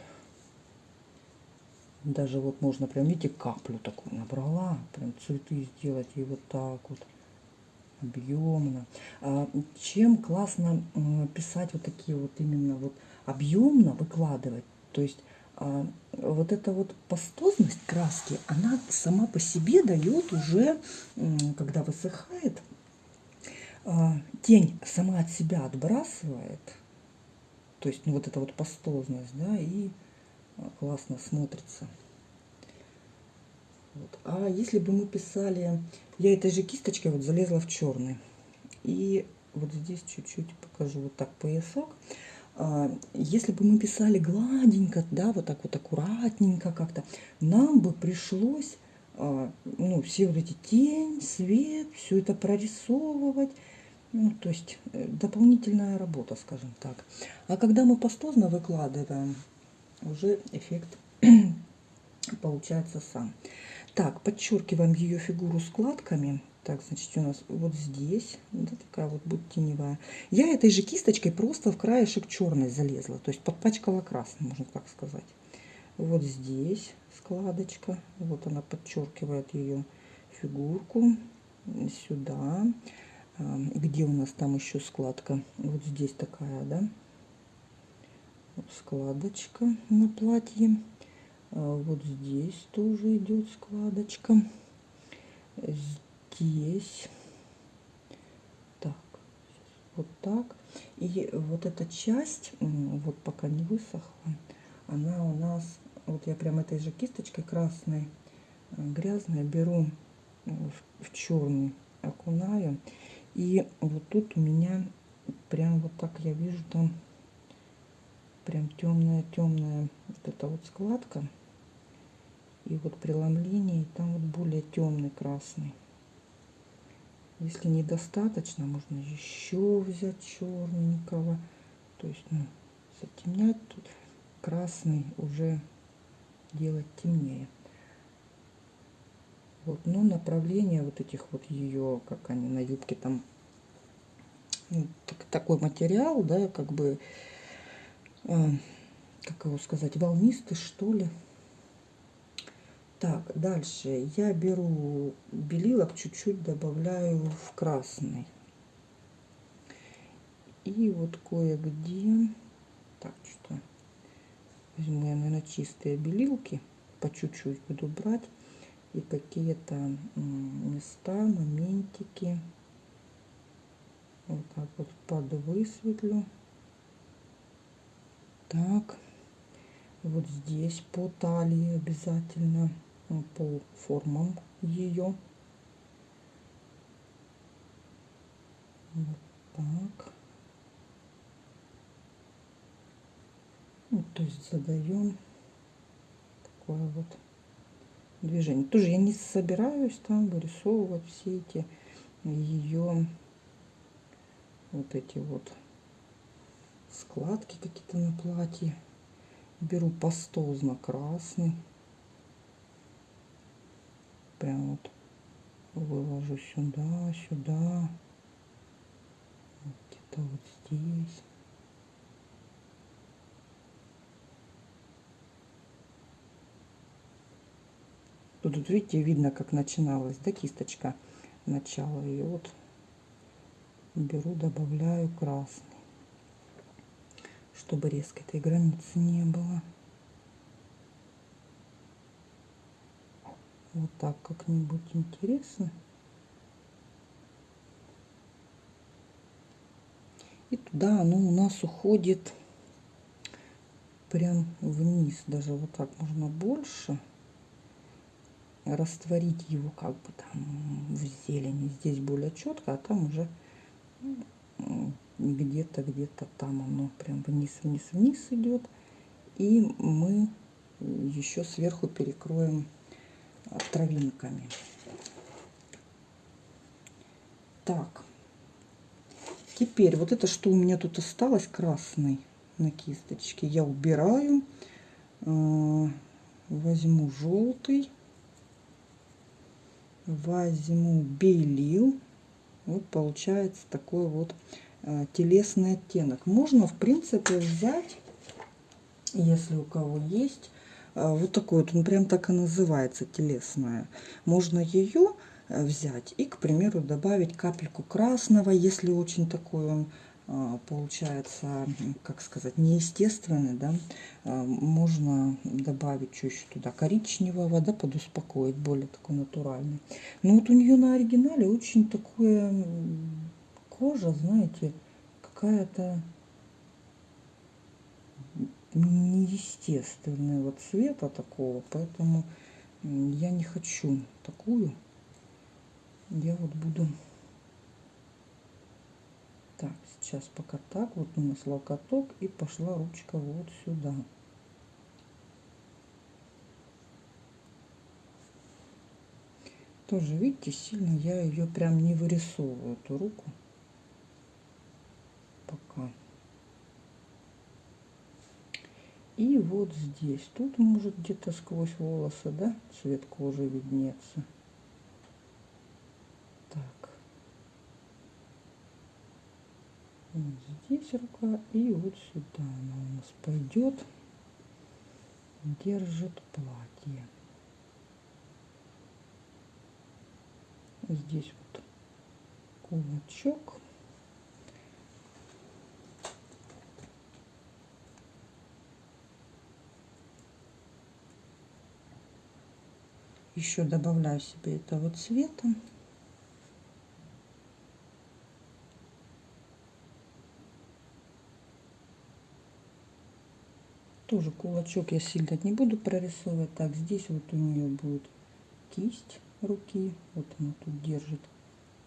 даже вот можно прям, видите, каплю такую набрала, прям цветы сделать и вот так вот объемно. А, чем классно писать вот такие вот именно вот объемно выкладывать, то есть а, вот эта вот пастозность краски, она сама по себе дает уже, когда высыхает, а, тень сама от себя отбрасывает, то есть ну, вот эта вот пастозность, да, и классно смотрится. Вот. А если бы мы писали, я этой же кисточкой вот залезла в черный. И вот здесь чуть-чуть покажу вот так поясок. А, если бы мы писали гладенько, да, вот так вот аккуратненько как-то, нам бы пришлось, а, ну, все вот эти тень, свет, все это прорисовывать. Ну, то есть э, дополнительная работа, скажем так. А когда мы пастозно выкладываем, уже эффект *clears throat* получается сам. Так, подчеркиваем ее фигуру складками. Так, значит, у нас вот здесь, да, такая вот будет теневая. Я этой же кисточкой просто в краешек черной залезла, то есть подпачкала красным, можно так сказать. Вот здесь складочка, вот она подчеркивает ее фигурку. Сюда, а, где у нас там еще складка? Вот здесь такая, да, складочка на платье. А вот здесь тоже идет складочка. Здесь. Так, вот так. И вот эта часть, вот пока не высохла, она у нас, вот я прям этой же кисточкой красной, э, грязной беру в, в черный, окунаю. И вот тут у меня прям вот так я вижу там прям темная-темная вот эта вот складка. И вот преломление, и там вот более темный красный. Если недостаточно, можно еще взять черненького. То есть, ну, затемнять тут красный уже делать темнее. Вот, но направление вот этих вот ее, как они на юбке там, ну, так, такой материал, да, как бы как его сказать, волнистый, что ли. Так, дальше я беру белилок, чуть-чуть добавляю в красный. И вот кое-где, так, что возьму я, наверное, чистые белилки, по чуть-чуть буду брать. И какие-то места, моментики, вот так вот подвысветлю. Так, вот здесь по талии обязательно по формам ее. Вот так. Ну, то есть задаем такое вот движение. Тоже я не собираюсь там вырисовывать все эти ее вот эти вот складки какие-то на платье. Беру пастозно красный. Прям вот выложу сюда, сюда. Где-то вот здесь. Тут, тут видите, видно, как начиналась, да, кисточка начала. И вот беру, добавляю красный, чтобы резко этой границы не было. Вот так как-нибудь интересно. И туда оно у нас уходит прям вниз. Даже вот так можно больше растворить его как бы там в зелени. Здесь более четко, а там уже где-то, где-то там оно прям вниз, вниз, вниз идет. И мы еще сверху перекроем травинками. Так. Теперь вот это, что у меня тут осталось красный на кисточке, я убираю. Э, возьму желтый возьму белил. Вот получается такой вот телесный оттенок. Можно, в принципе, взять, если у кого есть, э, вот такой вот, он прям так и называется, телесная. Можно ее э, взять и, к примеру, добавить капельку красного, если очень такой он получается, как сказать, неестественный, да, можно добавить еще туда, коричневого, да, подуспокоить, более такой натуральный. Но вот у нее на оригинале очень такое кожа, знаете, какая-то неестественного цвета такого, поэтому я не хочу такую. Я вот буду так, сейчас пока так, вот у нас локоток и пошла ручка вот сюда. Тоже, видите, сильно я ее прям не вырисовываю, эту руку. Пока. И вот здесь, тут может где-то сквозь волосы, да, цвет кожи виднеться. вот здесь рука и вот сюда она у нас пойдет держит платье. Здесь вот кулачок еще добавляю себе этого цвета. Тоже кулачок я сильно не буду прорисовывать. Так здесь вот у нее будет кисть руки. Вот она тут держит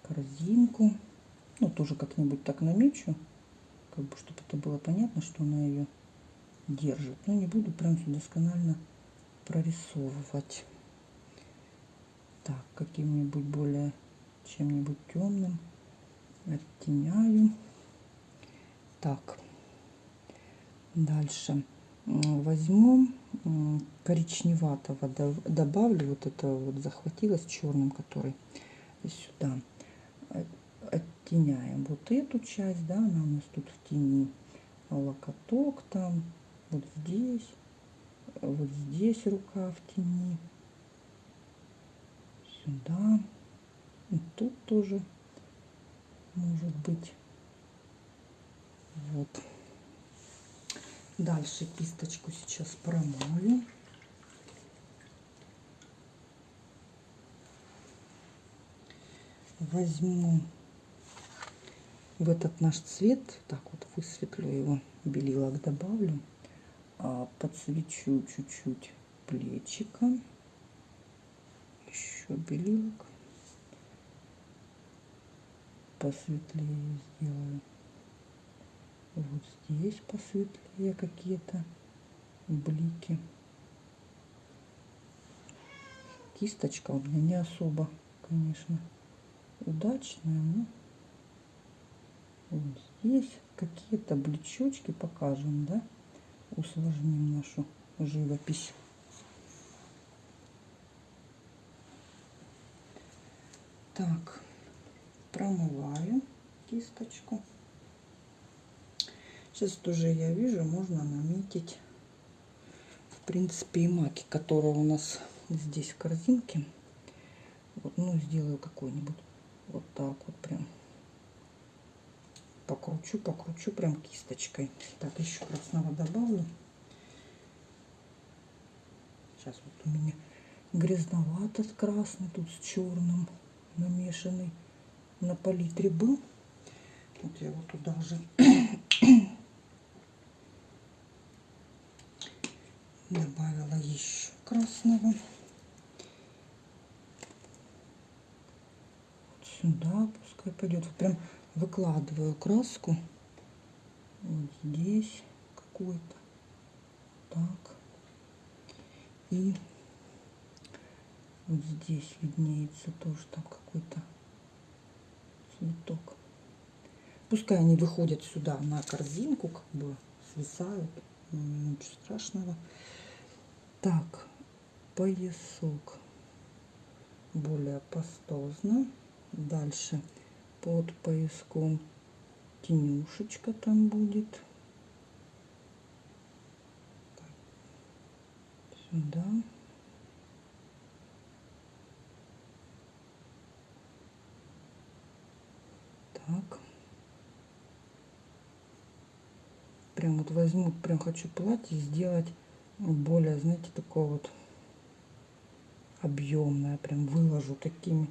корзинку. Ну тоже как-нибудь так намечу как бы чтобы это было понятно что она ее держит. Но не буду прям все досконально прорисовывать так каким-нибудь более чем-нибудь темным оттеняю. Так. Дальше. Возьму коричневатого добавлю. Вот это вот захватилось черным который сюда оттеняем вот эту часть да она у нас тут в тени. Локоток там вот здесь вот здесь рука в тени сюда и тут тоже может быть вот Дальше кисточку сейчас промою. Возьму в этот наш цвет, так вот высветлю его, белилок добавлю, а, подсвечу чуть-чуть плечика. Еще белилок. Посветлее сделаю. Вот здесь посветлее какие-то блики. Кисточка у меня не особо, конечно, удачная, но вот здесь какие-то блечочки покажем, да? Усложним нашу живопись. Так, промываю кисточку. Сейчас тоже я вижу, можно наметить, в принципе, и маки, которые у нас здесь в корзинке. Вот, ну, сделаю какой-нибудь вот так вот прям. Покручу, покручу прям кисточкой. Так, еще красного добавлю. Сейчас вот у меня грязновато красный тут с черным намешанный на палитре был. Вот я вот туда уже *coughs* добавила еще красного. Сюда пускай пойдет. Вот прям выкладываю краску. Вот здесь какой-то. Так. И вот здесь виднеется тоже там какой-то цветок. Пускай они выходят сюда на корзинку, как бы свисают. Ничего страшного. Так, поясок более пастозно. Дальше под пояском тенюшечка там будет. Сюда. Так. Прям вот возьму, прям хочу платье сделать более, знаете, такое вот объемное. Прям выложу такими,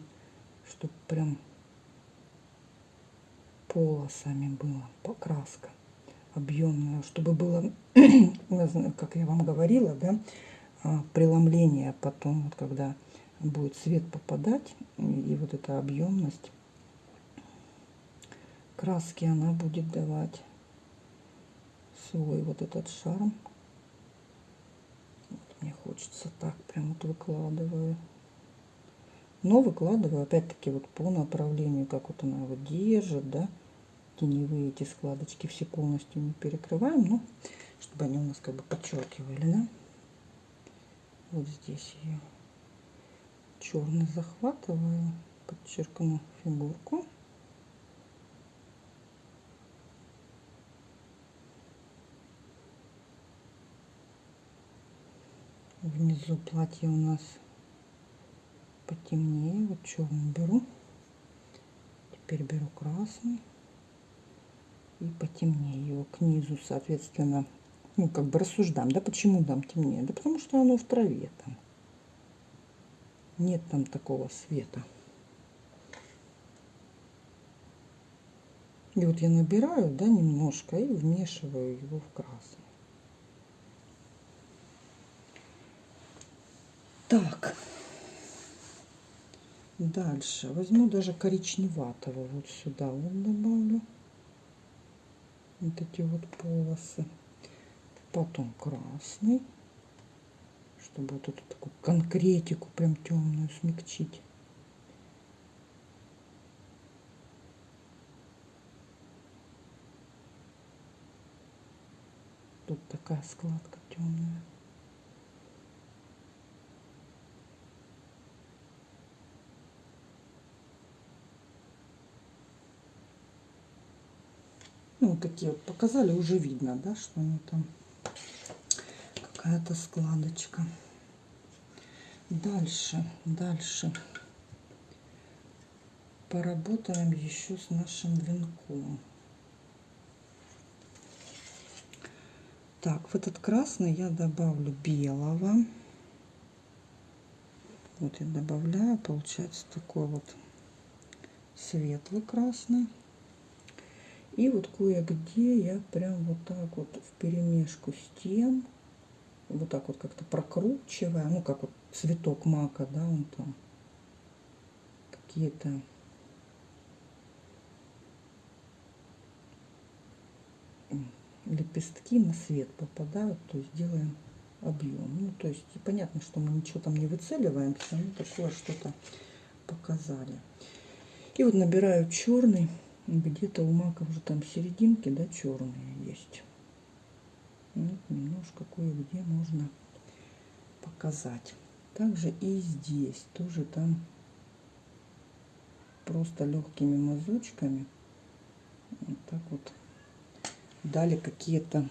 чтобы прям полосами было, покраска объемная, чтобы было, *clears throat* как я вам говорила, да, а, преломление потом, вот когда будет свет попадать, и вот эта объемность краски она будет давать свой вот этот шарм. Вот мне хочется так прям вот выкладываю. Но выкладываю опять-таки вот по направлению, как вот она его держит, да. Теневые эти складочки все полностью не перекрываем, но чтобы они у нас как бы подчеркивали, да. Вот здесь ее черный захватываю, подчеркну фигурку. Внизу платье у нас потемнее. Вот черный беру. Теперь беру красный. И потемнее его к низу, соответственно. Ну, как бы рассуждаем, да, почему там темнее? Да потому что оно в траве там. Нет там такого света. И вот я набираю, да, немножко и вмешиваю его в красный. Так. Дальше. Возьму даже коричневатого вот сюда вот добавлю. Вот эти вот полосы. Потом красный. Чтобы вот эту такую конкретику прям темную смягчить. Тут такая складка темная. Ну, вот такие вот показали, уже видно, да, что они там какая-то складочка. Дальше, дальше поработаем еще с нашим венком. Так, в этот красный я добавлю белого. Вот я добавляю, получается такой вот светлый красный. И вот кое-где я прям вот так вот в перемешку стен, вот так вот как-то прокручивая, ну как вот цветок мака, да, он там какие-то лепестки на свет попадают, то есть делаем объем. Ну, то есть понятно, что мы ничего там не выцеливаем, все равно такое что-то показали. И вот набираю черный, где-то у мака уже там серединки, да, черные есть. Вот немножко кое-где можно показать. Также и здесь тоже там просто легкими мазочками вот так вот дали какие-то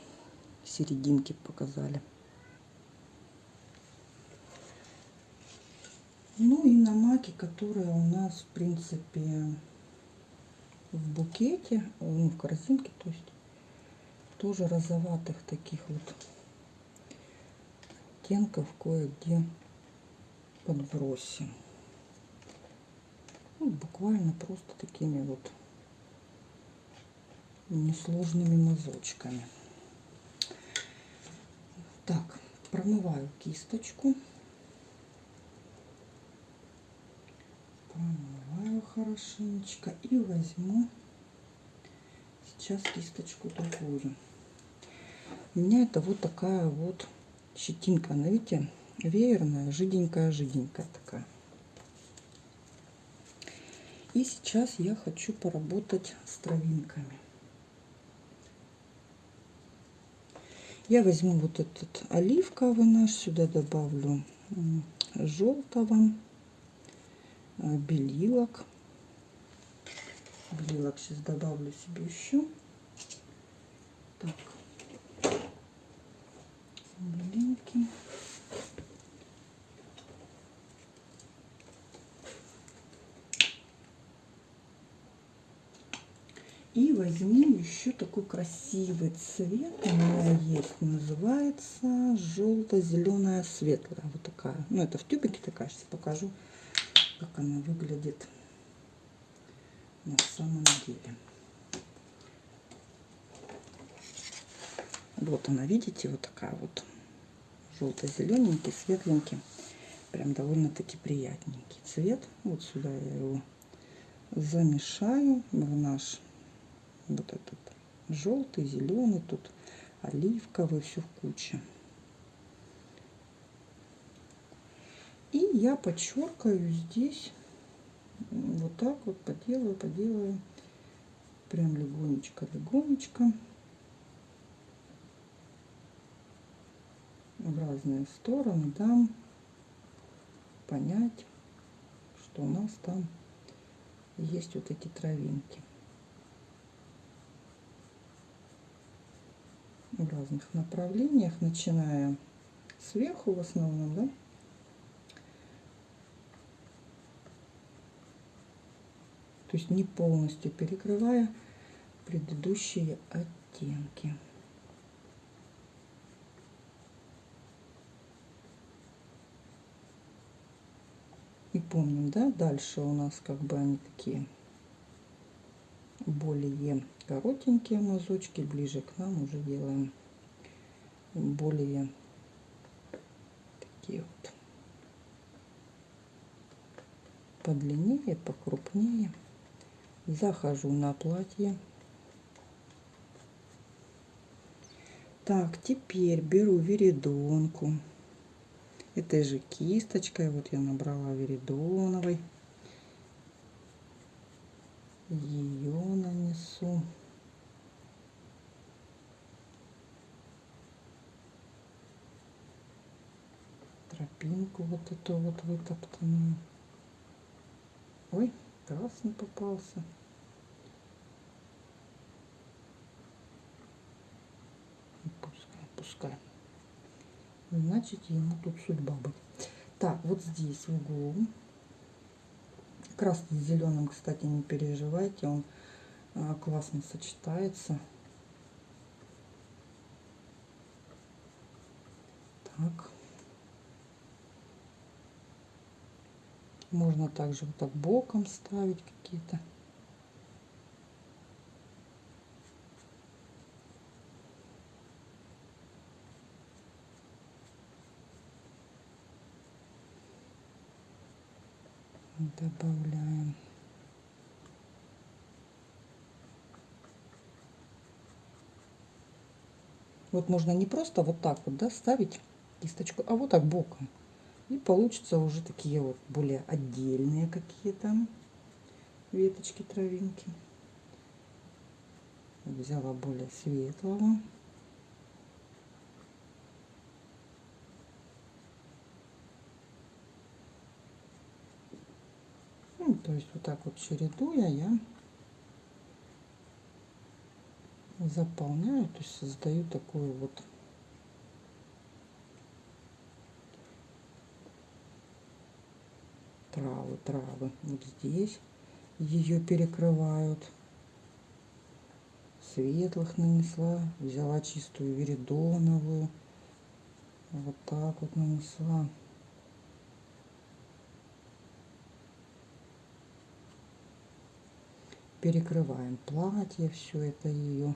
серединки показали. Ну и на маке, которая у нас в принципе в букете, ну, в корзинке, то есть тоже розоватых таких вот оттенков кое-где подбросим. Ну, буквально просто такими вот несложными мазочками. Так, промываю кисточку. Промываю хорошенечко и возьму сейчас кисточку другую. У меня это вот такая вот щетинка, она, видите, веерная, жиденькая-жиденькая такая. И сейчас я хочу поработать с травинками. Я возьму вот этот оливковый наш, сюда добавлю желтого, а, белилок. Белилок сейчас добавлю себе еще. Так, белинки. И возьму еще такой красивый цвет. У меня есть, называется желто-зеленая светлая. Вот такая. Ну, это в тюбике такая. Сейчас покажу, как она выглядит на самом деле. Вот она, видите, вот такая вот желто-зелененький, светленький. Прям довольно-таки приятненький цвет. Вот сюда я его замешаю в наш вот этот желтый, зеленый, тут оливковый, все в куче. И я подчеркаю здесь, вот так вот поделаю, поделаю, прям легонечко, легонечко. в разные стороны дам понять, что у нас там есть вот эти травинки. в разных направлениях, начиная сверху в основном, да, то есть не полностью перекрывая предыдущие оттенки. И помним, да, дальше у нас как бы они такие более коротенькие мазочки, ближе к нам уже делаем более такие вот подлиннее, покрупнее. Захожу на платье. Так, теперь беру веридонку. Этой же кисточкой, вот я набрала веридоновой ее нанесу. Тропинку вот эту вот вытоптанную. Ой, красный попался. Пускай, пускай. Значит, ему тут судьба будет. Так, вот здесь в углу Красный с зеленым, кстати, не переживайте, он а, классно сочетается. Так. Можно также вот так боком ставить какие-то. добавляем. Вот можно не просто вот так вот, да, ставить кисточку, а вот так боком. И получится уже такие вот более отдельные какие-то веточки, травинки. Взяла более светлого. Ну, то есть вот так вот чередуя я заполняю, то есть создаю такую вот травы, травы. Вот здесь ее перекрывают. Светлых нанесла, взяла чистую веридоновую, вот так вот нанесла. Перекрываем платье, все это ее.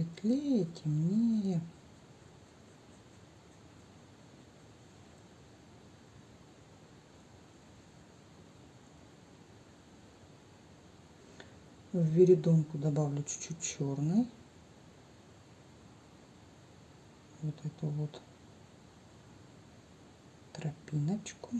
Светлее, темнее. В веридонку добавлю чуть-чуть черный. Вот эту вот тропиночку.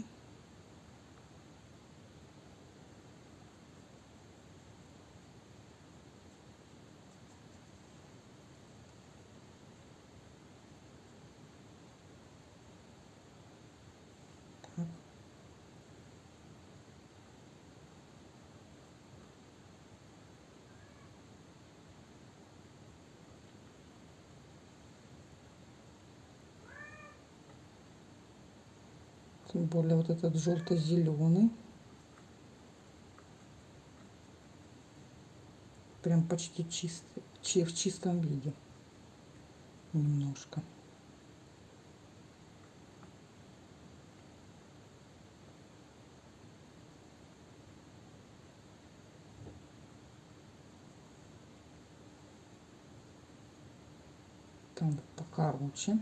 Тем более вот этот желто-зеленый. Прям почти чистый, в чистом виде. Немножко. Там покороче.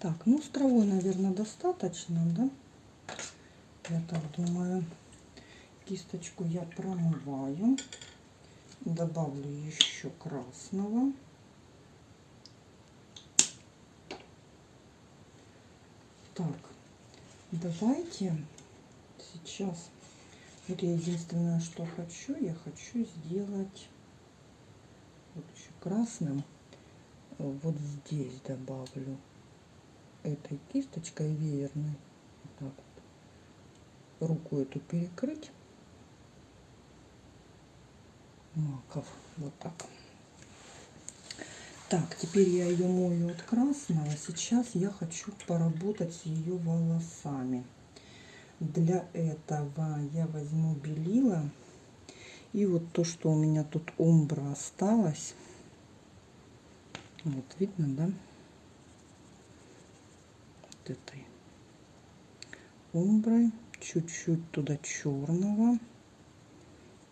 Так, ну с травой, наверное, достаточно, да? Я так думаю. Кисточку я промываю. Добавлю еще красного. Так, давайте сейчас, вот единственное, что хочу, я хочу сделать вот еще красным, вот здесь добавлю этой кисточкой веерной. Вот так вот, руку эту перекрыть. Маков. Вот так. Так теперь я ее мою от красного. Сейчас я хочу поработать с ее волосами. Для этого я возьму белила. И вот то что у меня тут умбра осталось вот видно да этой умброй. Чуть-чуть туда черного.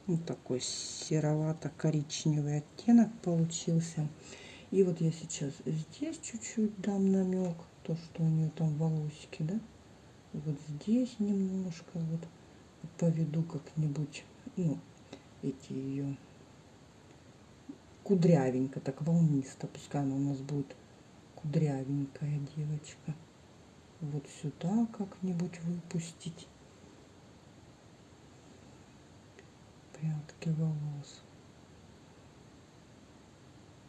Вот такой серовато-коричневый оттенок получился. И вот я сейчас здесь чуть-чуть дам намек, то, что у нее там волосики, да. Вот здесь немножко вот поведу как-нибудь, ну, эти ее кудрявенько, так волнисто. Пускай она у нас будет кудрявенькая девочка вот сюда как-нибудь выпустить прядки волос.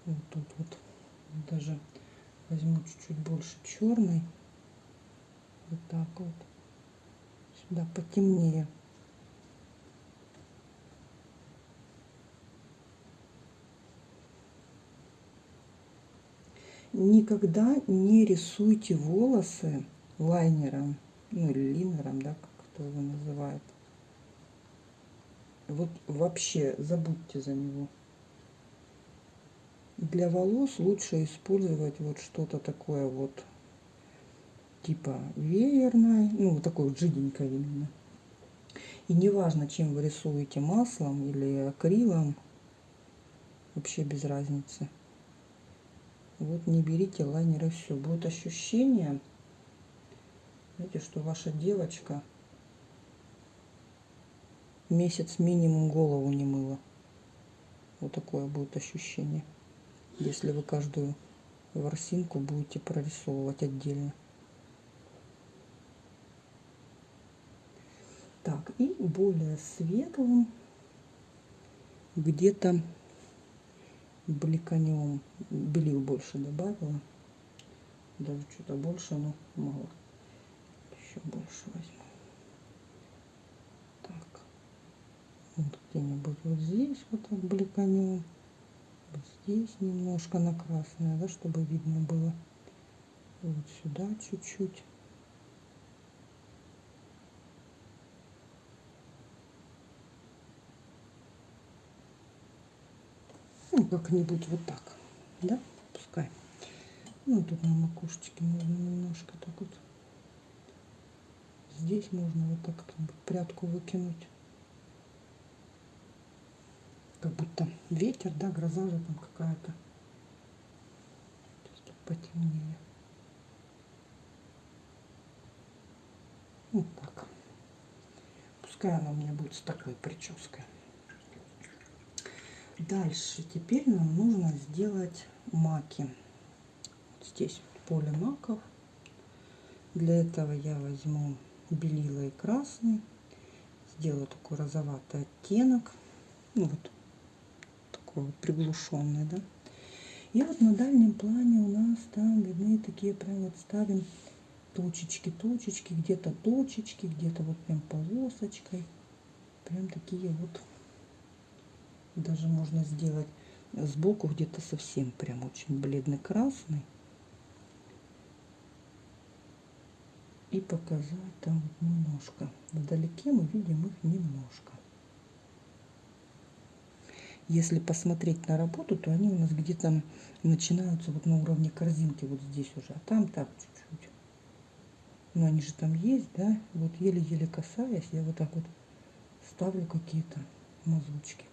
Вот тут вот Даже возьму чуть-чуть больше черный. Вот так вот. Сюда потемнее. Никогда не рисуйте волосы лайнером, ну или линером, да, как кто его называет. Вот вообще забудьте за него. Для волос лучше использовать вот что-то такое вот типа веерное, ну вот жиденькое именно. И неважно, чем вы рисуете, маслом или акрилом, вообще без разницы. Вот не берите лайнеры, все. Будет ощущение, знаете, что ваша девочка месяц минимум голову не мыла. Вот такое будет ощущение, если вы каждую ворсинку будете прорисовывать отдельно. Так, и более светлым где-то бликанем. Белил больше добавила. Даже что-то больше, но мало. Еще больше возьму. Так. Вот где-нибудь вот здесь вот так бликанем. Вот здесь немножко на красное, да, чтобы видно было. Вот сюда чуть-чуть. Ну, как-нибудь вот так. Да? Пускай. Ну, тут на макушечке можно немножко так вот. Здесь можно вот так прядку выкинуть. Как будто ветер, да, гроза же там какая-то. Сейчас потемнее. Вот так. Пускай она у меня будет с такой прической. Дальше теперь нам нужно сделать маки. Вот здесь поле маков. Для этого я возьму белила и красный. Сделаю такой розоватый оттенок. Ну вот такой вот приглушенный, да. И вот на дальнем плане у нас там видны такие прям вот ставим точечки, точечки, где-то точечки, где-то вот прям полосочкой. Прям такие вот даже можно сделать сбоку где-то совсем прям очень бледный красный и показать там немножко. Вдалеке мы видим их немножко. Если посмотреть на работу то они у нас где-то начинаются вот на уровне корзинки вот здесь уже а там так чуть-чуть. Но они же там есть да? Вот еле-еле касаясь я вот так вот ставлю какие-то мазочки.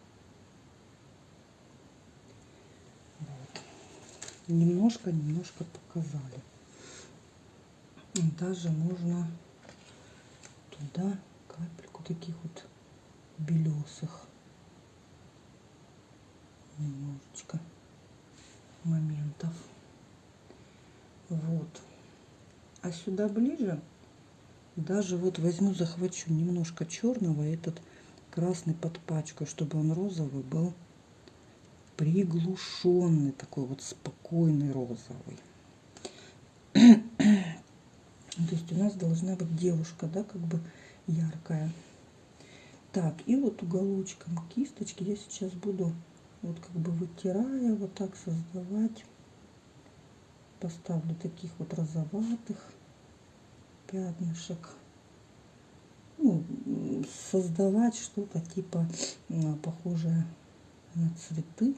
Немножко немножко показали даже можно туда капельку таких вот белесых. Немножечко моментов. Вот. А сюда ближе даже вот возьму захвачу немножко черного этот красный под пачкой чтобы он розовый был приглушенный, такой вот спокойный розовый. *clears throat* То есть у нас должна быть девушка, да, как бы яркая. Так, и вот уголочком кисточки я сейчас буду вот как бы вытирая, вот так создавать. Поставлю таких вот розоватых пятнышек. Ну, создавать что-то типа похожее на цветы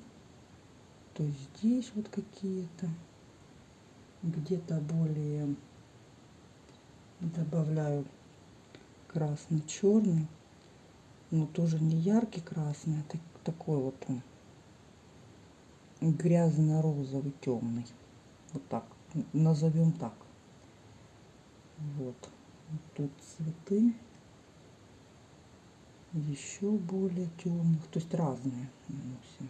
то здесь вот какие-то где-то более добавляю красный черный но тоже не яркий красный а такой вот он грязно-розовый темный вот так назовем так вот тут цветы еще более темных то есть разные наносим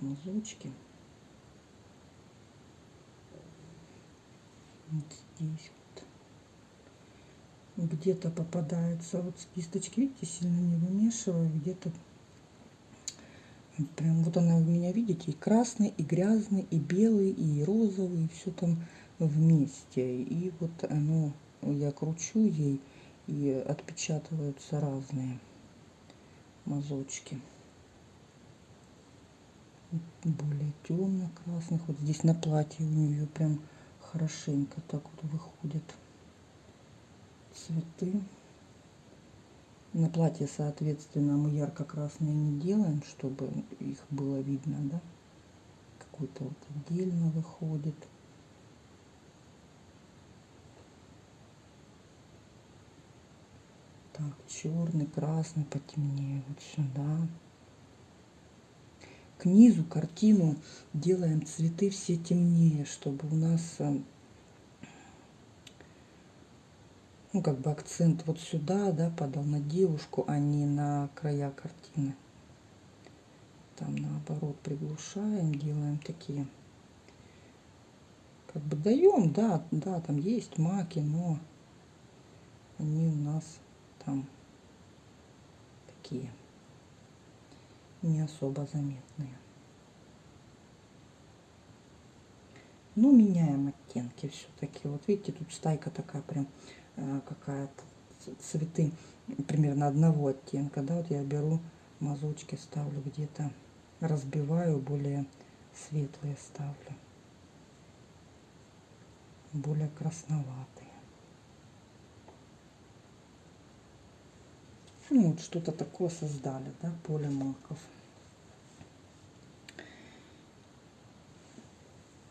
мазочки. Вот здесь. Где-то попадается вот с кисточки, видите, сильно не вымешиваю, где-то Прям вот она у меня, видите, и красный, и грязный, и белый, и розовый, и все там вместе. И вот оно, я кручу ей, и отпечатываются разные мазочки. Более темно-красных. Вот здесь на платье у нее прям хорошенько так вот выходят цветы. На платье, соответственно, мы ярко-красные не делаем, чтобы их было видно, да? Какой-то вот отдельно выходит. Так, черный, красный, потемнее вот сюда. К низу картину делаем цветы все темнее, чтобы у нас э, ну, как бы акцент вот сюда, да, падал на девушку, а не на края картины. Там наоборот приглушаем, делаем такие, как бы даем, да, да, там есть маки, но они у нас там такие не особо заметные. Но меняем оттенки все-таки. Вот видите, тут стайка такая прям какая-то цветы примерно одного оттенка, да, вот я беру мазочки, ставлю где-то, разбиваю, более светлые ставлю, более красноватые. Ну, вот что-то такое создали, да, поле маков.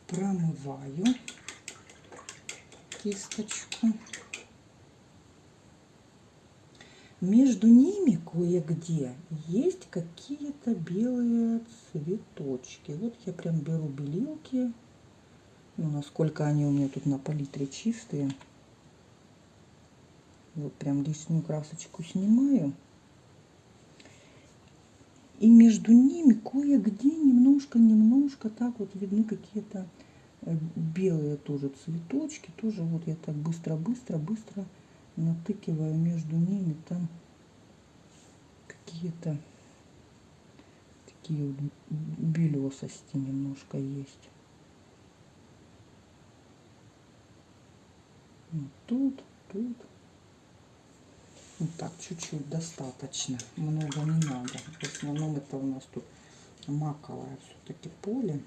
Промываю кисточку. Между ними кое-где есть какие-то белые цветочки. Вот я прям беру белилки. Ну, насколько они у меня тут на палитре чистые. Вот прям лишнюю красочку снимаю. И между ними кое-где немножко-немножко так вот видны какие-то э, белые тоже цветочки. Тоже вот я так быстро-быстро-быстро натыкиваю между ними там какие-то такие вот белесости немножко есть. Вот тут, тут. Вот так, чуть-чуть достаточно. Много не надо. В основном это у нас тут маковое все-таки поле.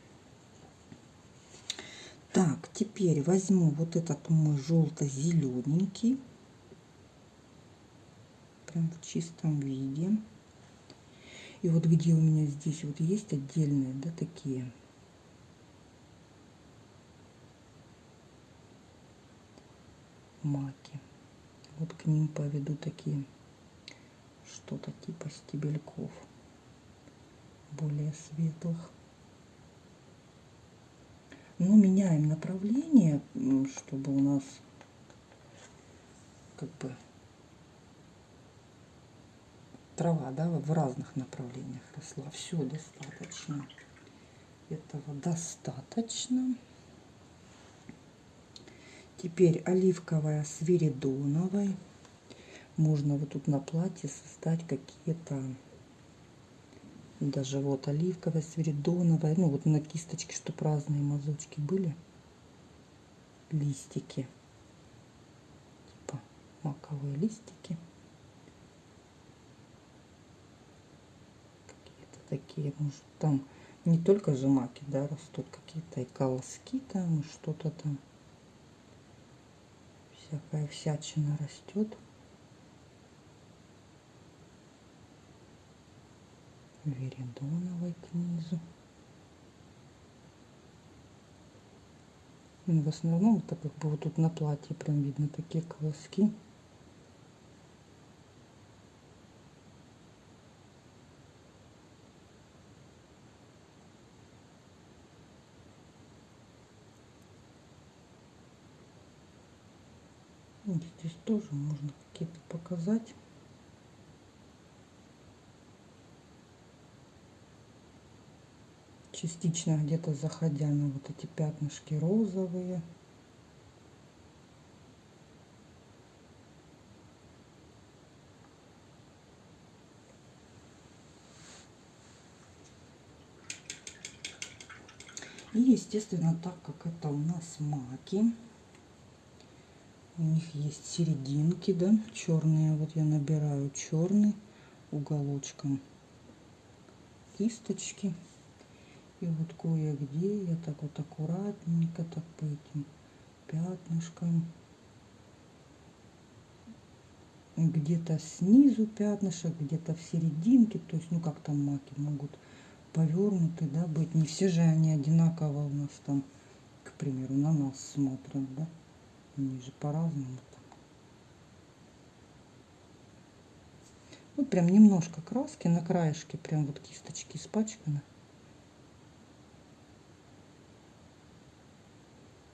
Так, теперь возьму вот этот мой желто-зелененький прям в чистом виде. И вот где у меня здесь вот есть отдельные, да, такие маки. Вот к ним поведу такие что-то типа стебельков более светлых. Но меняем направление, чтобы у нас как бы трава, да, в разных направлениях росла. Все достаточно. Этого достаточно. Теперь оливковая с веридоновой. Можно вот тут на платье создать какие-то даже вот оливковая с веридоновой. Ну вот на кисточке, чтобы разные мазочки были. Листики. Типа маковые листики. Такие, может, там не только же маки, да, растут какие-то и колоски там, что-то там. Всякая всячина растет. Веридоновой к. Ну, в основном это как бы вот тут на платье прям видно такие колоски. Здесь тоже можно какие-то показать. Частично где-то заходя на вот эти пятнышки розовые. естественно, так как это у нас маки, у них есть серединки, да, черные. Вот я набираю черный уголочком кисточки. И вот кое-где я так вот аккуратненько так по этим пятнышкам. Где-то снизу пятнышек, где-то в серединке. То есть, ну как там маки могут повернуты, да, быть. Не все же они одинаково у нас там, к примеру, на нас смотрят, да. Они же по-разному Вот прям немножко краски на краешке, прям вот кисточки испачканы.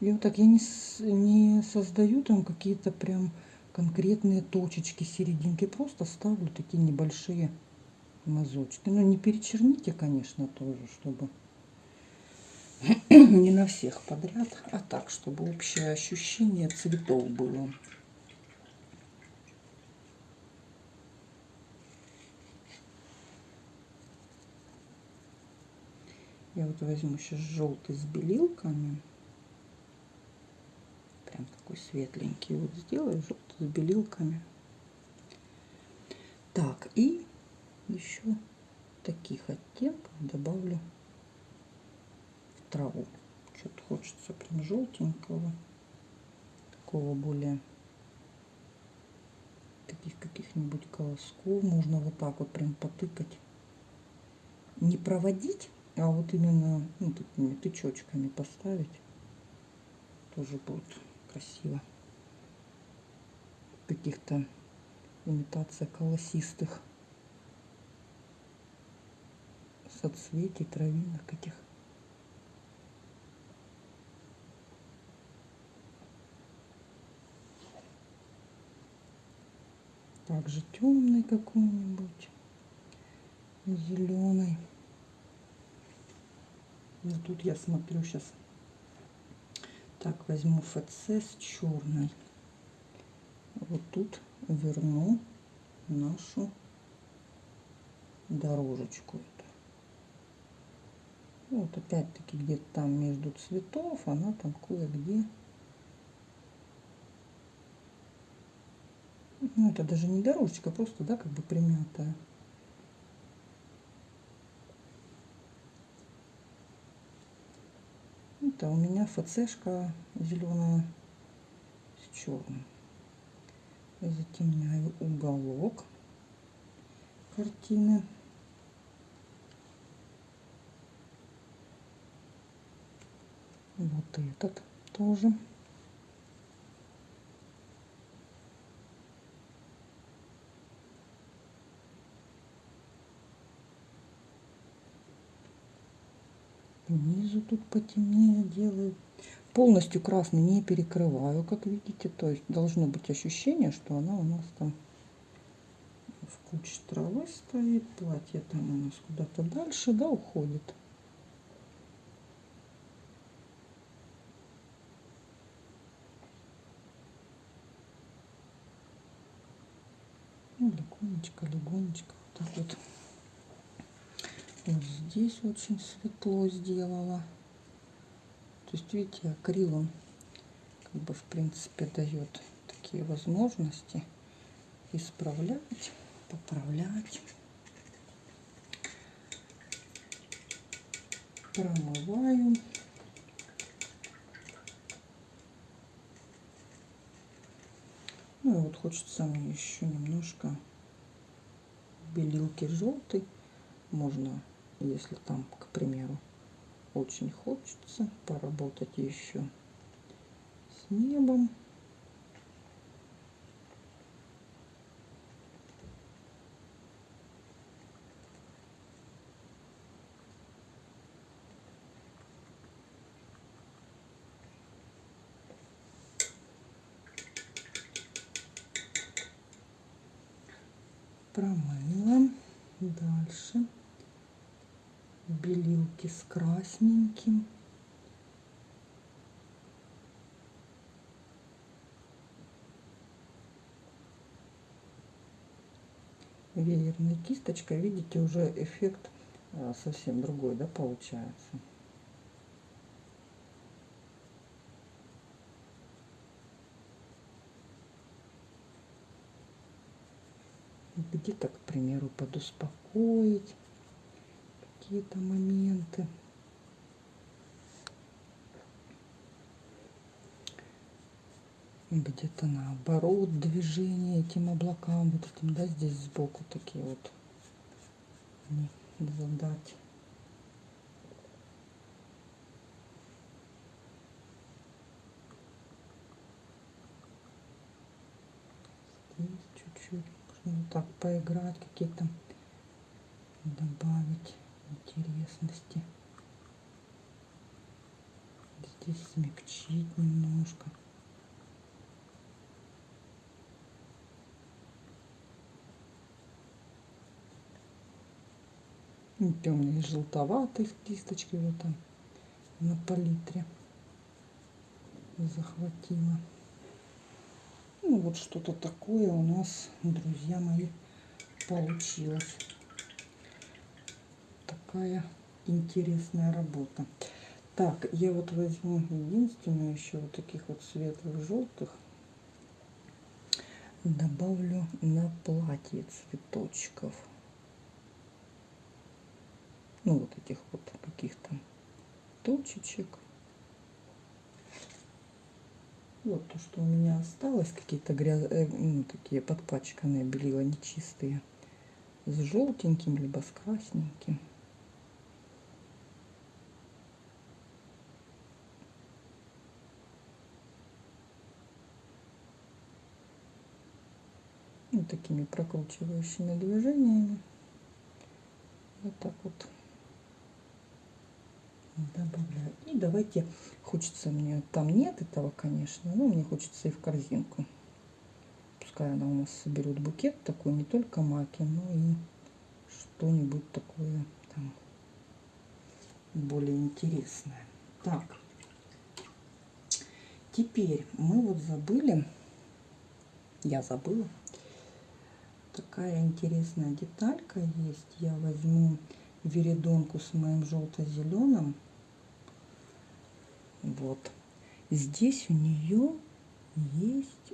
И вот так я не, не создаю там какие-то прям конкретные точечки, серединки. Просто ставлю такие небольшие мазочки. Но не перечерните, конечно, тоже, чтобы *clears throat* не на всех подряд, а так, чтобы общее ощущение цветов было. Я вот возьму сейчас желтый с белилками. Прям такой светленький. Вот сделаю желтый с белилками. Так, и еще таких оттенков добавлю траву. Что-то хочется прям желтенького. Такого более таких каких-нибудь колосков. Можно вот так вот прям потыкать. Не проводить, а вот именно ну, такими тычочками поставить тоже будет красиво. Каких-то имитация колосистых соцветий, травинок этих. Также темный какой-нибудь, зеленый. Вот ну, тут я смотрю сейчас. Так, возьму ФЦ с черной. Вот тут верну нашу дорожечку. Вот опять-таки где-то там между цветов, она там кое-где. Ну, это даже не дорожечка, просто, да, как бы примятая. Это у меня ФЦшка зеленая с черным. Затемняю уголок картины. Вот этот тоже. Снизу тут потемнее делаю. Полностью красный не перекрываю, как видите. То есть должно быть ощущение, что она у нас там в куче травы стоит. Платье там у нас куда-то дальше, да, уходит. Ну, легонечко, легонечко, вот так вот. Вот здесь очень светло сделала. То есть, видите, акрил как бы в принципе дает такие возможности исправлять, поправлять. Промываю. Ну и вот хочется мне еще немножко белилки желтой. Можно если там, к примеру, очень хочется поработать еще с небом. промыла дальше беленький с красненьким. веерной кисточкой видите, уже эффект э, совсем другой, да, получается. где-то, к примеру, подуспокоить какие-то моменты. где-то наоборот движение этим облакам вот этим да здесь сбоку такие вот задать чуть-чуть вот так поиграть какие-то добавить интересности здесь смягчить немножко темный желтоватый в кисточке вот там на палитре захватила. Ну вот что-то такое у нас, друзья мои, получилось. Такая интересная работа. Так, я вот возьму единственную еще вот таких вот светлых желтых. Добавлю на платье цветочков ну вот этих вот каких-то точечек. Вот то, что у меня осталось, какие-то гряз... э, ну, такие подпачканные белила нечистые, с желтеньким либо с красненьким. Такими прокручивающими движениями. Вот так вот добавляю. И давайте, хочется мне, там нет этого, конечно, но мне хочется и в корзинку. Пускай она у нас соберет букет такой, не только маки, но и что-нибудь такое там более интересное. Так, теперь мы вот забыли, я забыла, такая интересная деталька есть. Я возьму веридонку с моим желто-зеленым вот. Здесь у нее есть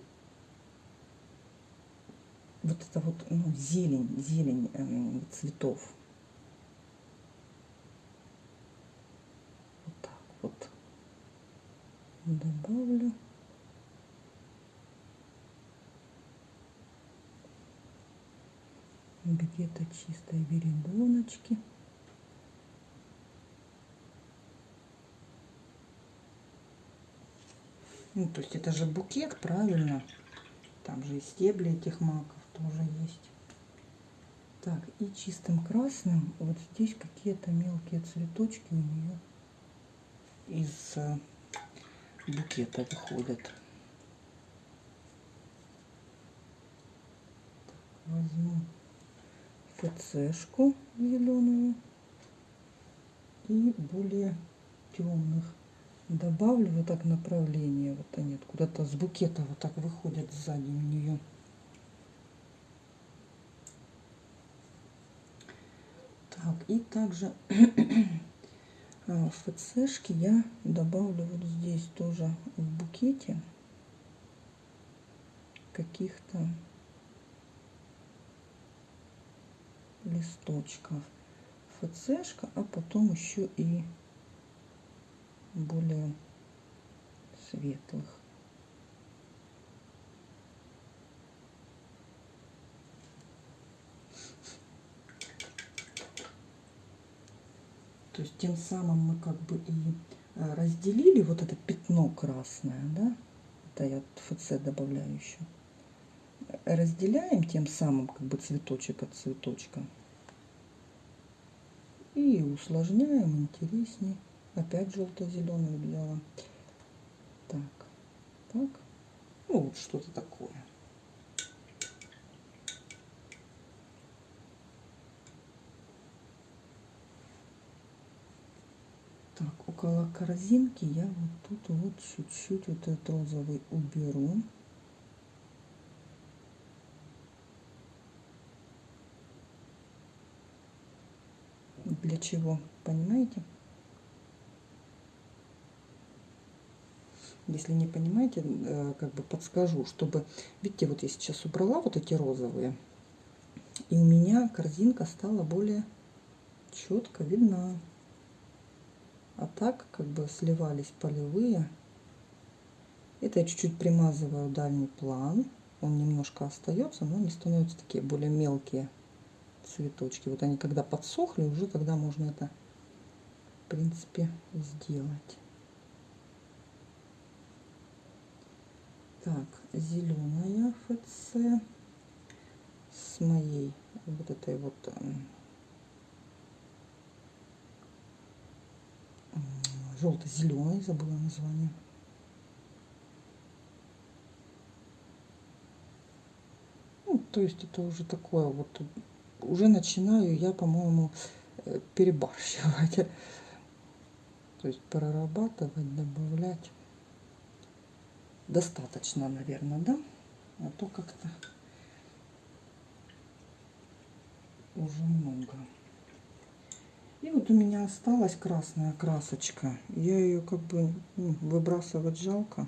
вот это вот ну, зелень, зелень э, цветов. Вот так вот добавлю. Где-то чистые веридоночки. Ну, то есть это же букет, правильно? Там же и стебли этих маков тоже есть. Так, и чистым красным вот здесь какие-то мелкие цветочки у нее из э, букета выходят. возьму ФЦшку зеленую и более темных добавлю вот так направление вот они куда-то с букета вот так выходят сзади у нее так и также *clears throat* а, ФЦшки я добавлю вот здесь тоже в букете каких-то листочков ФЦшка а потом еще и более светлых. То есть тем самым мы как бы и э, разделили вот это пятно красное, да, это я ФЦ добавляю еще. Разделяем тем самым как бы цветочек от цветочка. И усложняем интереснее. Опять желто-зеленый взяла. Так, так. Ну, вот что-то такое. Так, около корзинки я вот тут вот чуть-чуть вот этот розовый уберу. Для чего, понимаете? Если не понимаете, э, как бы подскажу, чтобы, видите, вот я сейчас убрала вот эти розовые, И у меня корзинка стала более четко видна. А так как бы сливались полевые. Это я чуть-чуть примазываю дальний план. Он немножко остается, но они становятся такие более мелкие цветочки. Вот они когда подсохли, уже тогда можно это, в принципе, сделать. Так, зеленая ФЦ с моей вот этой вот эм, желто-зеленый, забыла название. Ну, то есть это уже такое вот, уже начинаю я, по-моему, э, перебарщивать. То есть прорабатывать, добавлять. Достаточно, наверное, да? А то как-то уже много. И вот у меня осталась красная красочка. Я ее как бы ну, выбрасывать жалко.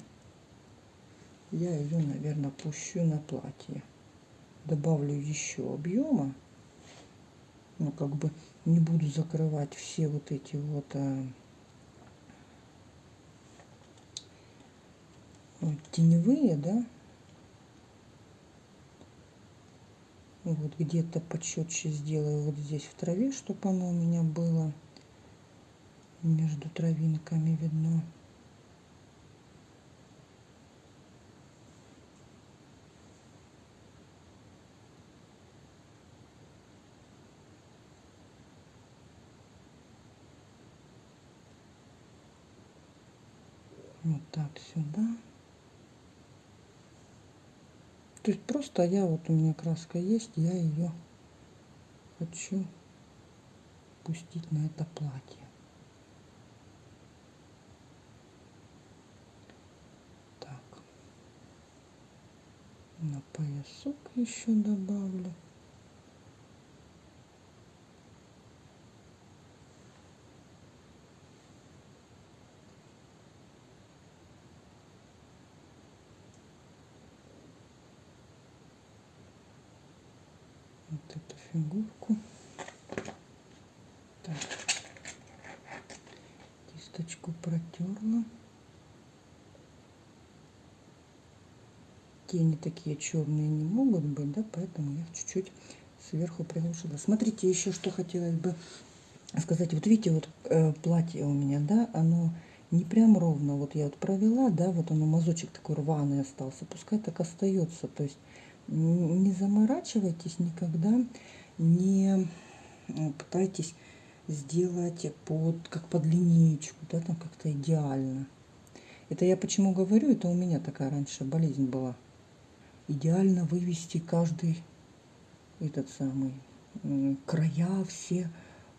Я ее, наверное, пущу на платье. Добавлю еще объема. Ну, как бы не буду закрывать все вот эти вот а, теневые, да. Вот где-то почетче сделаю вот здесь в траве, чтобы оно у меня было между травинками видно. Вот так сюда. То есть просто я, вот у меня краска есть, я ее хочу пустить на это платье. Так. На поясок еще добавлю. вот фигурку. Так. Кисточку протерла. Тени такие черные не могут быть, да, поэтому я чуть-чуть сверху приглушила. Смотрите, еще что хотелось бы сказать. Вот видите, вот э, платье у меня, да, оно не прям ровно. Вот я вот провела, да, вот оно мазочек такой рваный остался. Пускай так остается. То есть не заморачивайтесь никогда, не э, пытайтесь сделать под, как под линеечку, да, там как-то идеально. Это я почему говорю, это у меня такая раньше болезнь была. Идеально вывести каждый этот самый края все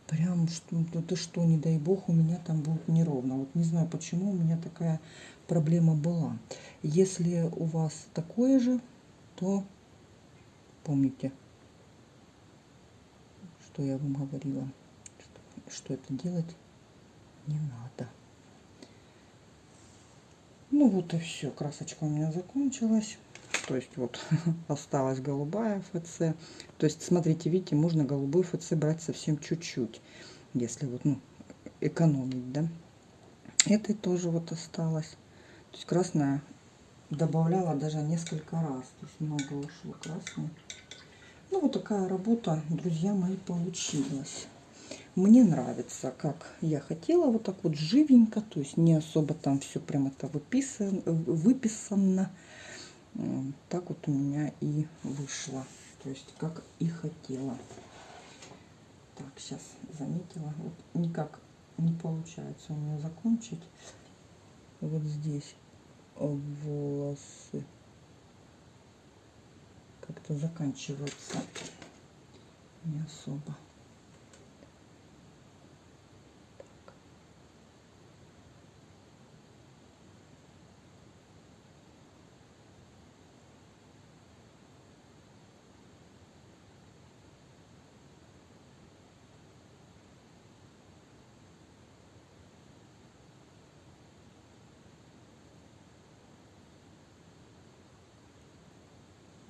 прям что это что не дай бог у меня там будет неровно вот не знаю почему у меня такая проблема была если у вас такое же то помните, что я вам говорила, что, что это делать не надо. Ну вот и все, красочка у меня закончилась. То есть вот *laughs* осталась голубая ФЦ. То есть смотрите, видите, можно голубой ФЦ брать совсем чуть-чуть, если вот ну, экономить, да. Этой тоже вот осталось. То есть красная добавляла даже несколько раз. То есть много ушло красной. Ну, вот такая работа, друзья мои, получилась. Мне нравится, как я хотела, вот так вот живенько, то есть не особо там все прям это выписано, выписано. Так вот у меня и вышло, то есть как и хотела. Так, сейчас заметила, вот никак не получается у меня закончить вот здесь волосы как-то заканчиваются не особо.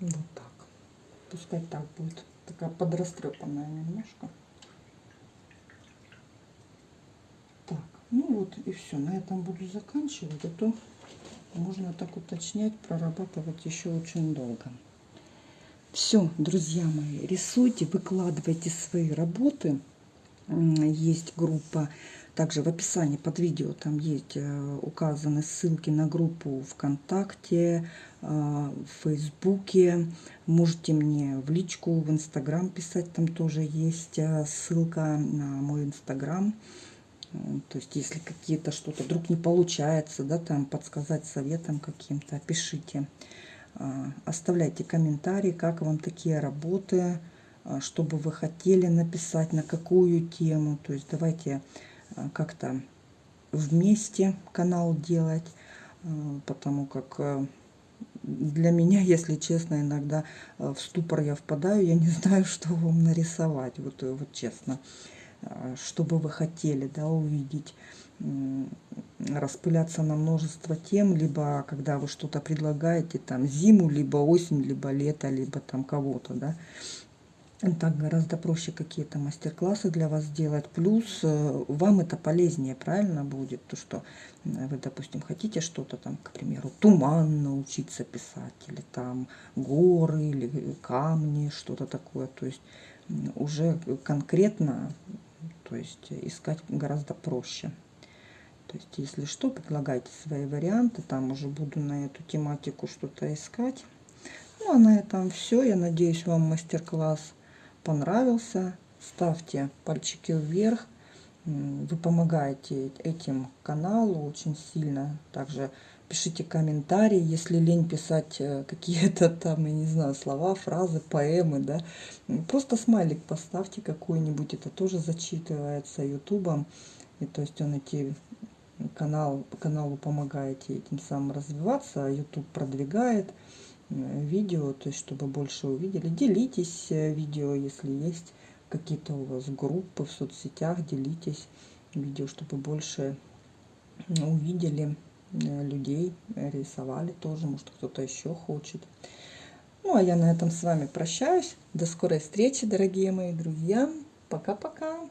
Вот так. Пускай так будет. такая подрастрепанная немножко. Так, ну вот и все. На этом буду заканчивать. А то можно так уточнять, прорабатывать еще очень долго. Все, друзья мои, рисуйте, выкладывайте свои работы. Есть группа, также в описании под видео там есть э, указаны ссылки на группу ВКонтакте, э, в Фейсбуке. Можете мне в личку, в Инстаграм писать, там тоже есть э, ссылка на мой Инстаграм. То есть, если какие-то что-то вдруг не получается, да, там подсказать советом каким-то, пишите. А, оставляйте комментарии, как вам такие работы, а, что бы вы хотели написать, на какую тему. То есть давайте как-то вместе канал делать, потому как для меня, *laughs* если честно, иногда в ступор я впадаю, я не *laughs* знаю, что вам нарисовать, вот, вот честно, что бы вы хотели да, увидеть распыляться на множество тем, либо когда вы что-то предлагаете, там зиму, либо осень, либо лето, либо там кого-то, да, так гораздо проще какие-то мастер-классы для вас сделать. Плюс э, вам это полезнее, правильно будет, то что вы, допустим, хотите что-то там, к примеру, туман научиться писать, или там горы, или камни, что-то такое. То есть уже конкретно, то есть искать гораздо проще. То есть, если что, предлагайте свои варианты. Там уже буду на эту тематику что-то искать. Ну, а на этом все. Я надеюсь, вам мастер-класс понравился. Ставьте пальчики вверх. Вы помогаете этим каналу очень сильно. Также пишите комментарии, если лень писать э, какие-то там, я не знаю, слова, фразы, поэмы, да. Просто смайлик поставьте какой-нибудь, это тоже зачитывается ютубом. И то есть он эти канал, каналу помогаете этим самым развиваться, YouTube продвигает видео, то есть чтобы больше увидели. Делитесь э, видео, если есть какие-то у вас группы в соцсетях, делитесь видео, чтобы больше увидели э, людей, рисовали тоже, может кто-то еще хочет. Ну, а я на этом с вами прощаюсь. До скорой встречи, дорогие мои друзья. Пока-пока.